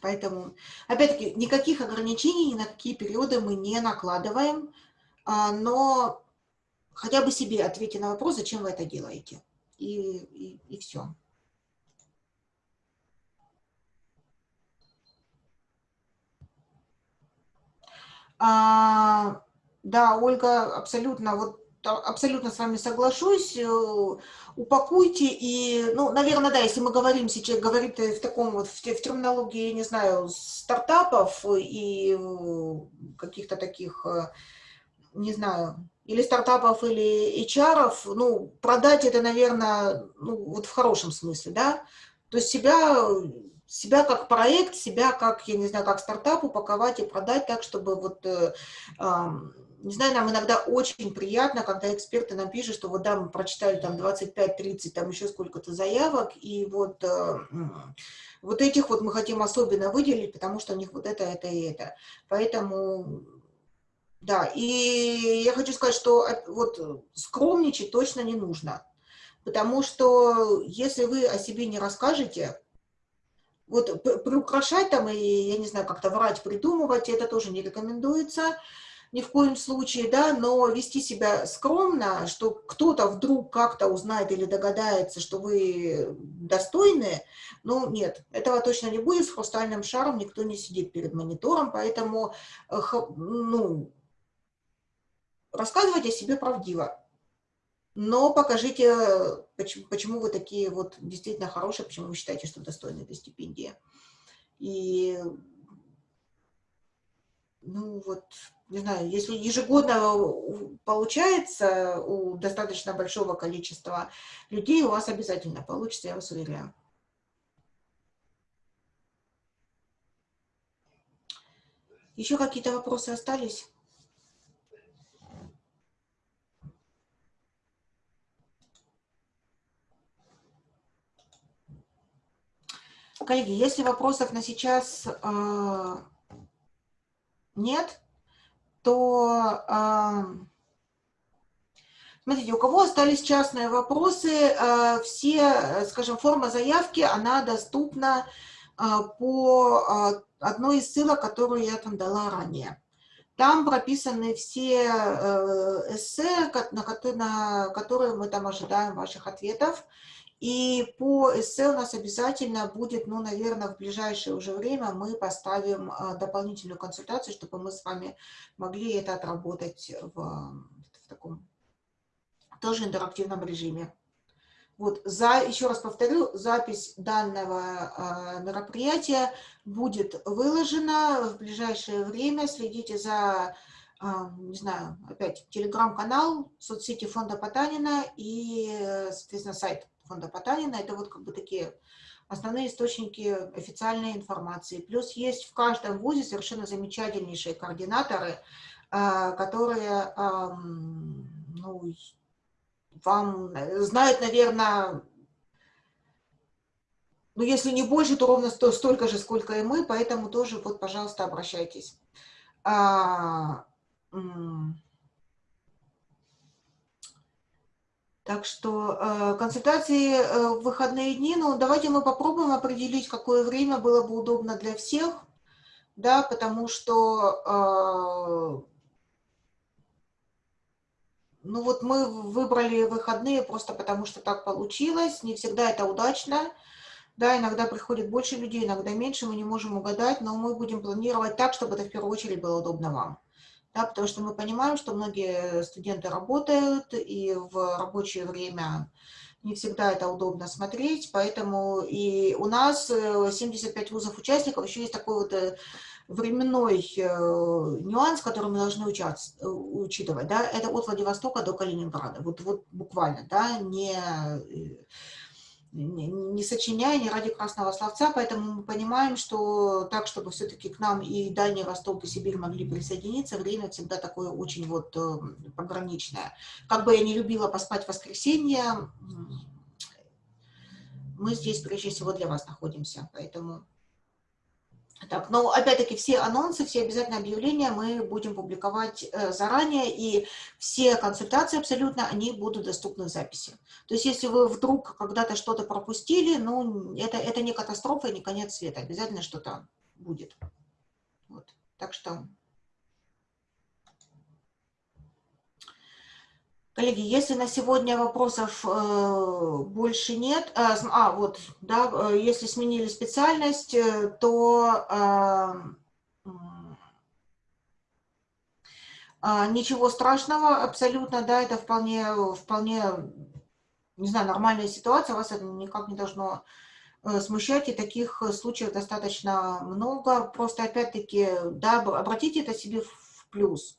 Поэтому, опять-таки, никаких ограничений ни на какие периоды мы не накладываем, а, но хотя бы себе ответьте на вопрос, зачем вы это делаете. И, и, и все. А, да, Ольга, абсолютно. Вот абсолютно с вами соглашусь. Э, упакуйте и, ну, наверное, да, если мы говорим сейчас, говорит в таком вот, в, в терминологии, я не знаю, стартапов и э, каких-то таких, э, не знаю, или стартапов, или HR, ну, продать это, наверное, ну, вот в хорошем смысле, да, то есть себя, себя как проект, себя как, я не знаю, как стартап упаковать и продать так, чтобы вот э, э, не знаю, нам иногда очень приятно, когда эксперты нам пишут, что вот да, мы прочитали там 25-30, там еще сколько-то заявок, и вот, э, вот этих вот мы хотим особенно выделить, потому что у них вот это, это и это. Поэтому, да, и я хочу сказать, что вот скромничать точно не нужно, потому что если вы о себе не расскажете, вот приукрашать там и, я не знаю, как-то врать, придумывать, это тоже не рекомендуется, ни в коем случае, да, но вести себя скромно, что кто-то вдруг как-то узнает или догадается, что вы достойны, ну, нет, этого точно не будет, с хрустальным шаром никто не сидит перед монитором, поэтому, э, ну, рассказывайте о себе правдиво, но покажите, почему, почему вы такие вот действительно хорошие, почему вы считаете, что достойны этой стипендии. И, ну, вот, не знаю, если ежегодно получается у достаточно большого количества людей, у вас обязательно получится, я вас уверяю. Еще какие-то вопросы остались? Коллеги, если вопросов на сейчас э, нет, то смотрите, у кого остались частные вопросы, все, скажем, форма заявки, она доступна по одной из ссылок, которую я там дала ранее. Там прописаны все э, эссе, на которые мы там ожидаем ваших ответов. И по эссе у нас обязательно будет, ну, наверное, в ближайшее уже время мы поставим э, дополнительную консультацию, чтобы мы с вами могли это отработать в, в таком тоже интерактивном режиме. Вот, за, еще раз повторю, запись данного э, мероприятия будет выложена в ближайшее время. Следите за, э, не знаю, опять, телеграм-канал, соцсети фонда Потанина и, соответственно, сайт фонда Потанина. Это вот как бы такие основные источники официальной информации. Плюс есть в каждом вузе совершенно замечательнейшие координаторы, э, которые, э, ну, вам знают, наверное, ну, если не больше, то ровно столько же, сколько и мы, поэтому тоже, вот, пожалуйста, обращайтесь. А, так что э, консультации э, в выходные дни, ну, давайте мы попробуем определить, какое время было бы удобно для всех, да, потому что ну вот мы выбрали выходные просто потому, что так получилось. Не всегда это удачно. Да, иногда приходит больше людей, иногда меньше, мы не можем угадать, но мы будем планировать так, чтобы это в первую очередь было удобно вам. Да, потому что мы понимаем, что многие студенты работают, и в рабочее время не всегда это удобно смотреть, поэтому и у нас 75 э, вузов участников, еще есть такой вот э, временной э, нюанс, который мы должны учитывать, да, это от Владивостока до Калининграда, вот, вот буквально, да, не, не, сочиняя, не ради красного словца, поэтому мы понимаем, что так, чтобы все-таки к нам и Дальний Восток, и Сибирь могли присоединиться, время всегда такое очень вот э, пограничное. Как бы я не любила поспать в воскресенье, мы здесь прежде всего для вас находимся, поэтому... Так, но опять-таки все анонсы, все обязательно объявления мы будем публиковать э, заранее, и все консультации абсолютно, они будут доступны в записи. То есть если вы вдруг когда-то что-то пропустили, ну, это, это не катастрофа не конец света, обязательно что-то будет. Вот. Так что Коллеги, если на сегодня вопросов э, больше нет, э, а вот, да, э, если сменили специальность, э, то э, э, ничего страшного абсолютно, да, это вполне, вполне, не знаю, нормальная ситуация, вас это никак не должно э, смущать, и таких случаев достаточно много, просто опять-таки, да, обратите это себе в плюс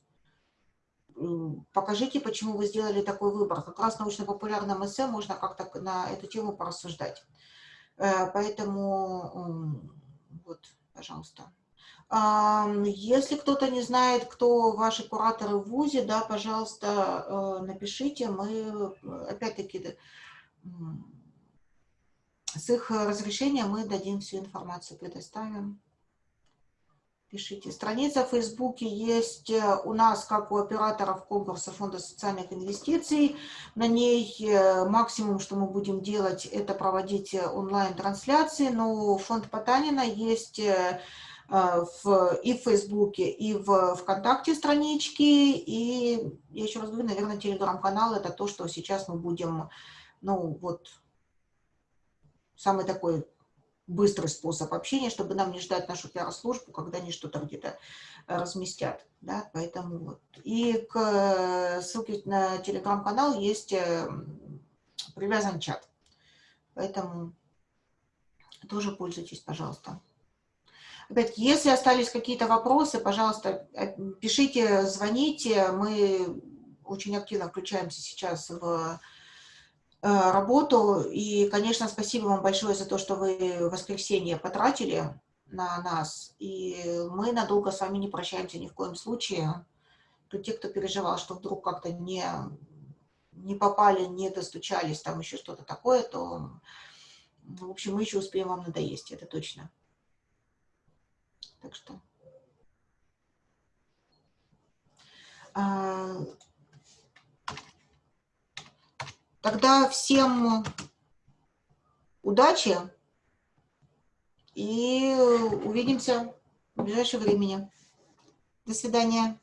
покажите, почему вы сделали такой выбор. Как раз научно-популярном эссе можно как-то на эту тему порассуждать. Э, поэтому вот, пожалуйста. Если кто-то не знает, кто ваши кураторы в ВУЗе, да, пожалуйста, э, напишите. Мы, опять-таки, с их разрешения мы дадим всю информацию, предоставим пишите. Страница в Фейсбуке есть э, у нас, как у операторов конкурса Фонда социальных инвестиций. На ней э, максимум, что мы будем делать, это проводить э, онлайн-трансляции. Но фонд Потанина есть в, и в Фейсбуке, и в ВКонтакте странички. И я еще раз говорю, наверное, телеграм-канал – это то, что сейчас мы будем, ну вот, самый такой быстрый способ общения, чтобы нам не ждать нашу пиар-службу, когда они что-то где-то э, разместят. Да? Поэтому вот. И к э, ссылке на телеграм-канал есть э, привязан чат. Поэтому тоже пользуйтесь, пожалуйста. Опять, если остались какие-то вопросы, пожалуйста, пишите, звоните. Мы очень активно включаемся сейчас в работу. И, конечно, спасибо вам большое за то, что вы воскресенье потратили на нас. И мы надолго с вами не прощаемся ни в коем случае. То те, кто переживал, что вдруг как-то не, не попали, не достучались, там еще что-то такое, то, в общем, мы еще успеем вам надоесть, это точно. Так что... Тогда всем удачи и увидимся в ближайшее времени. До свидания.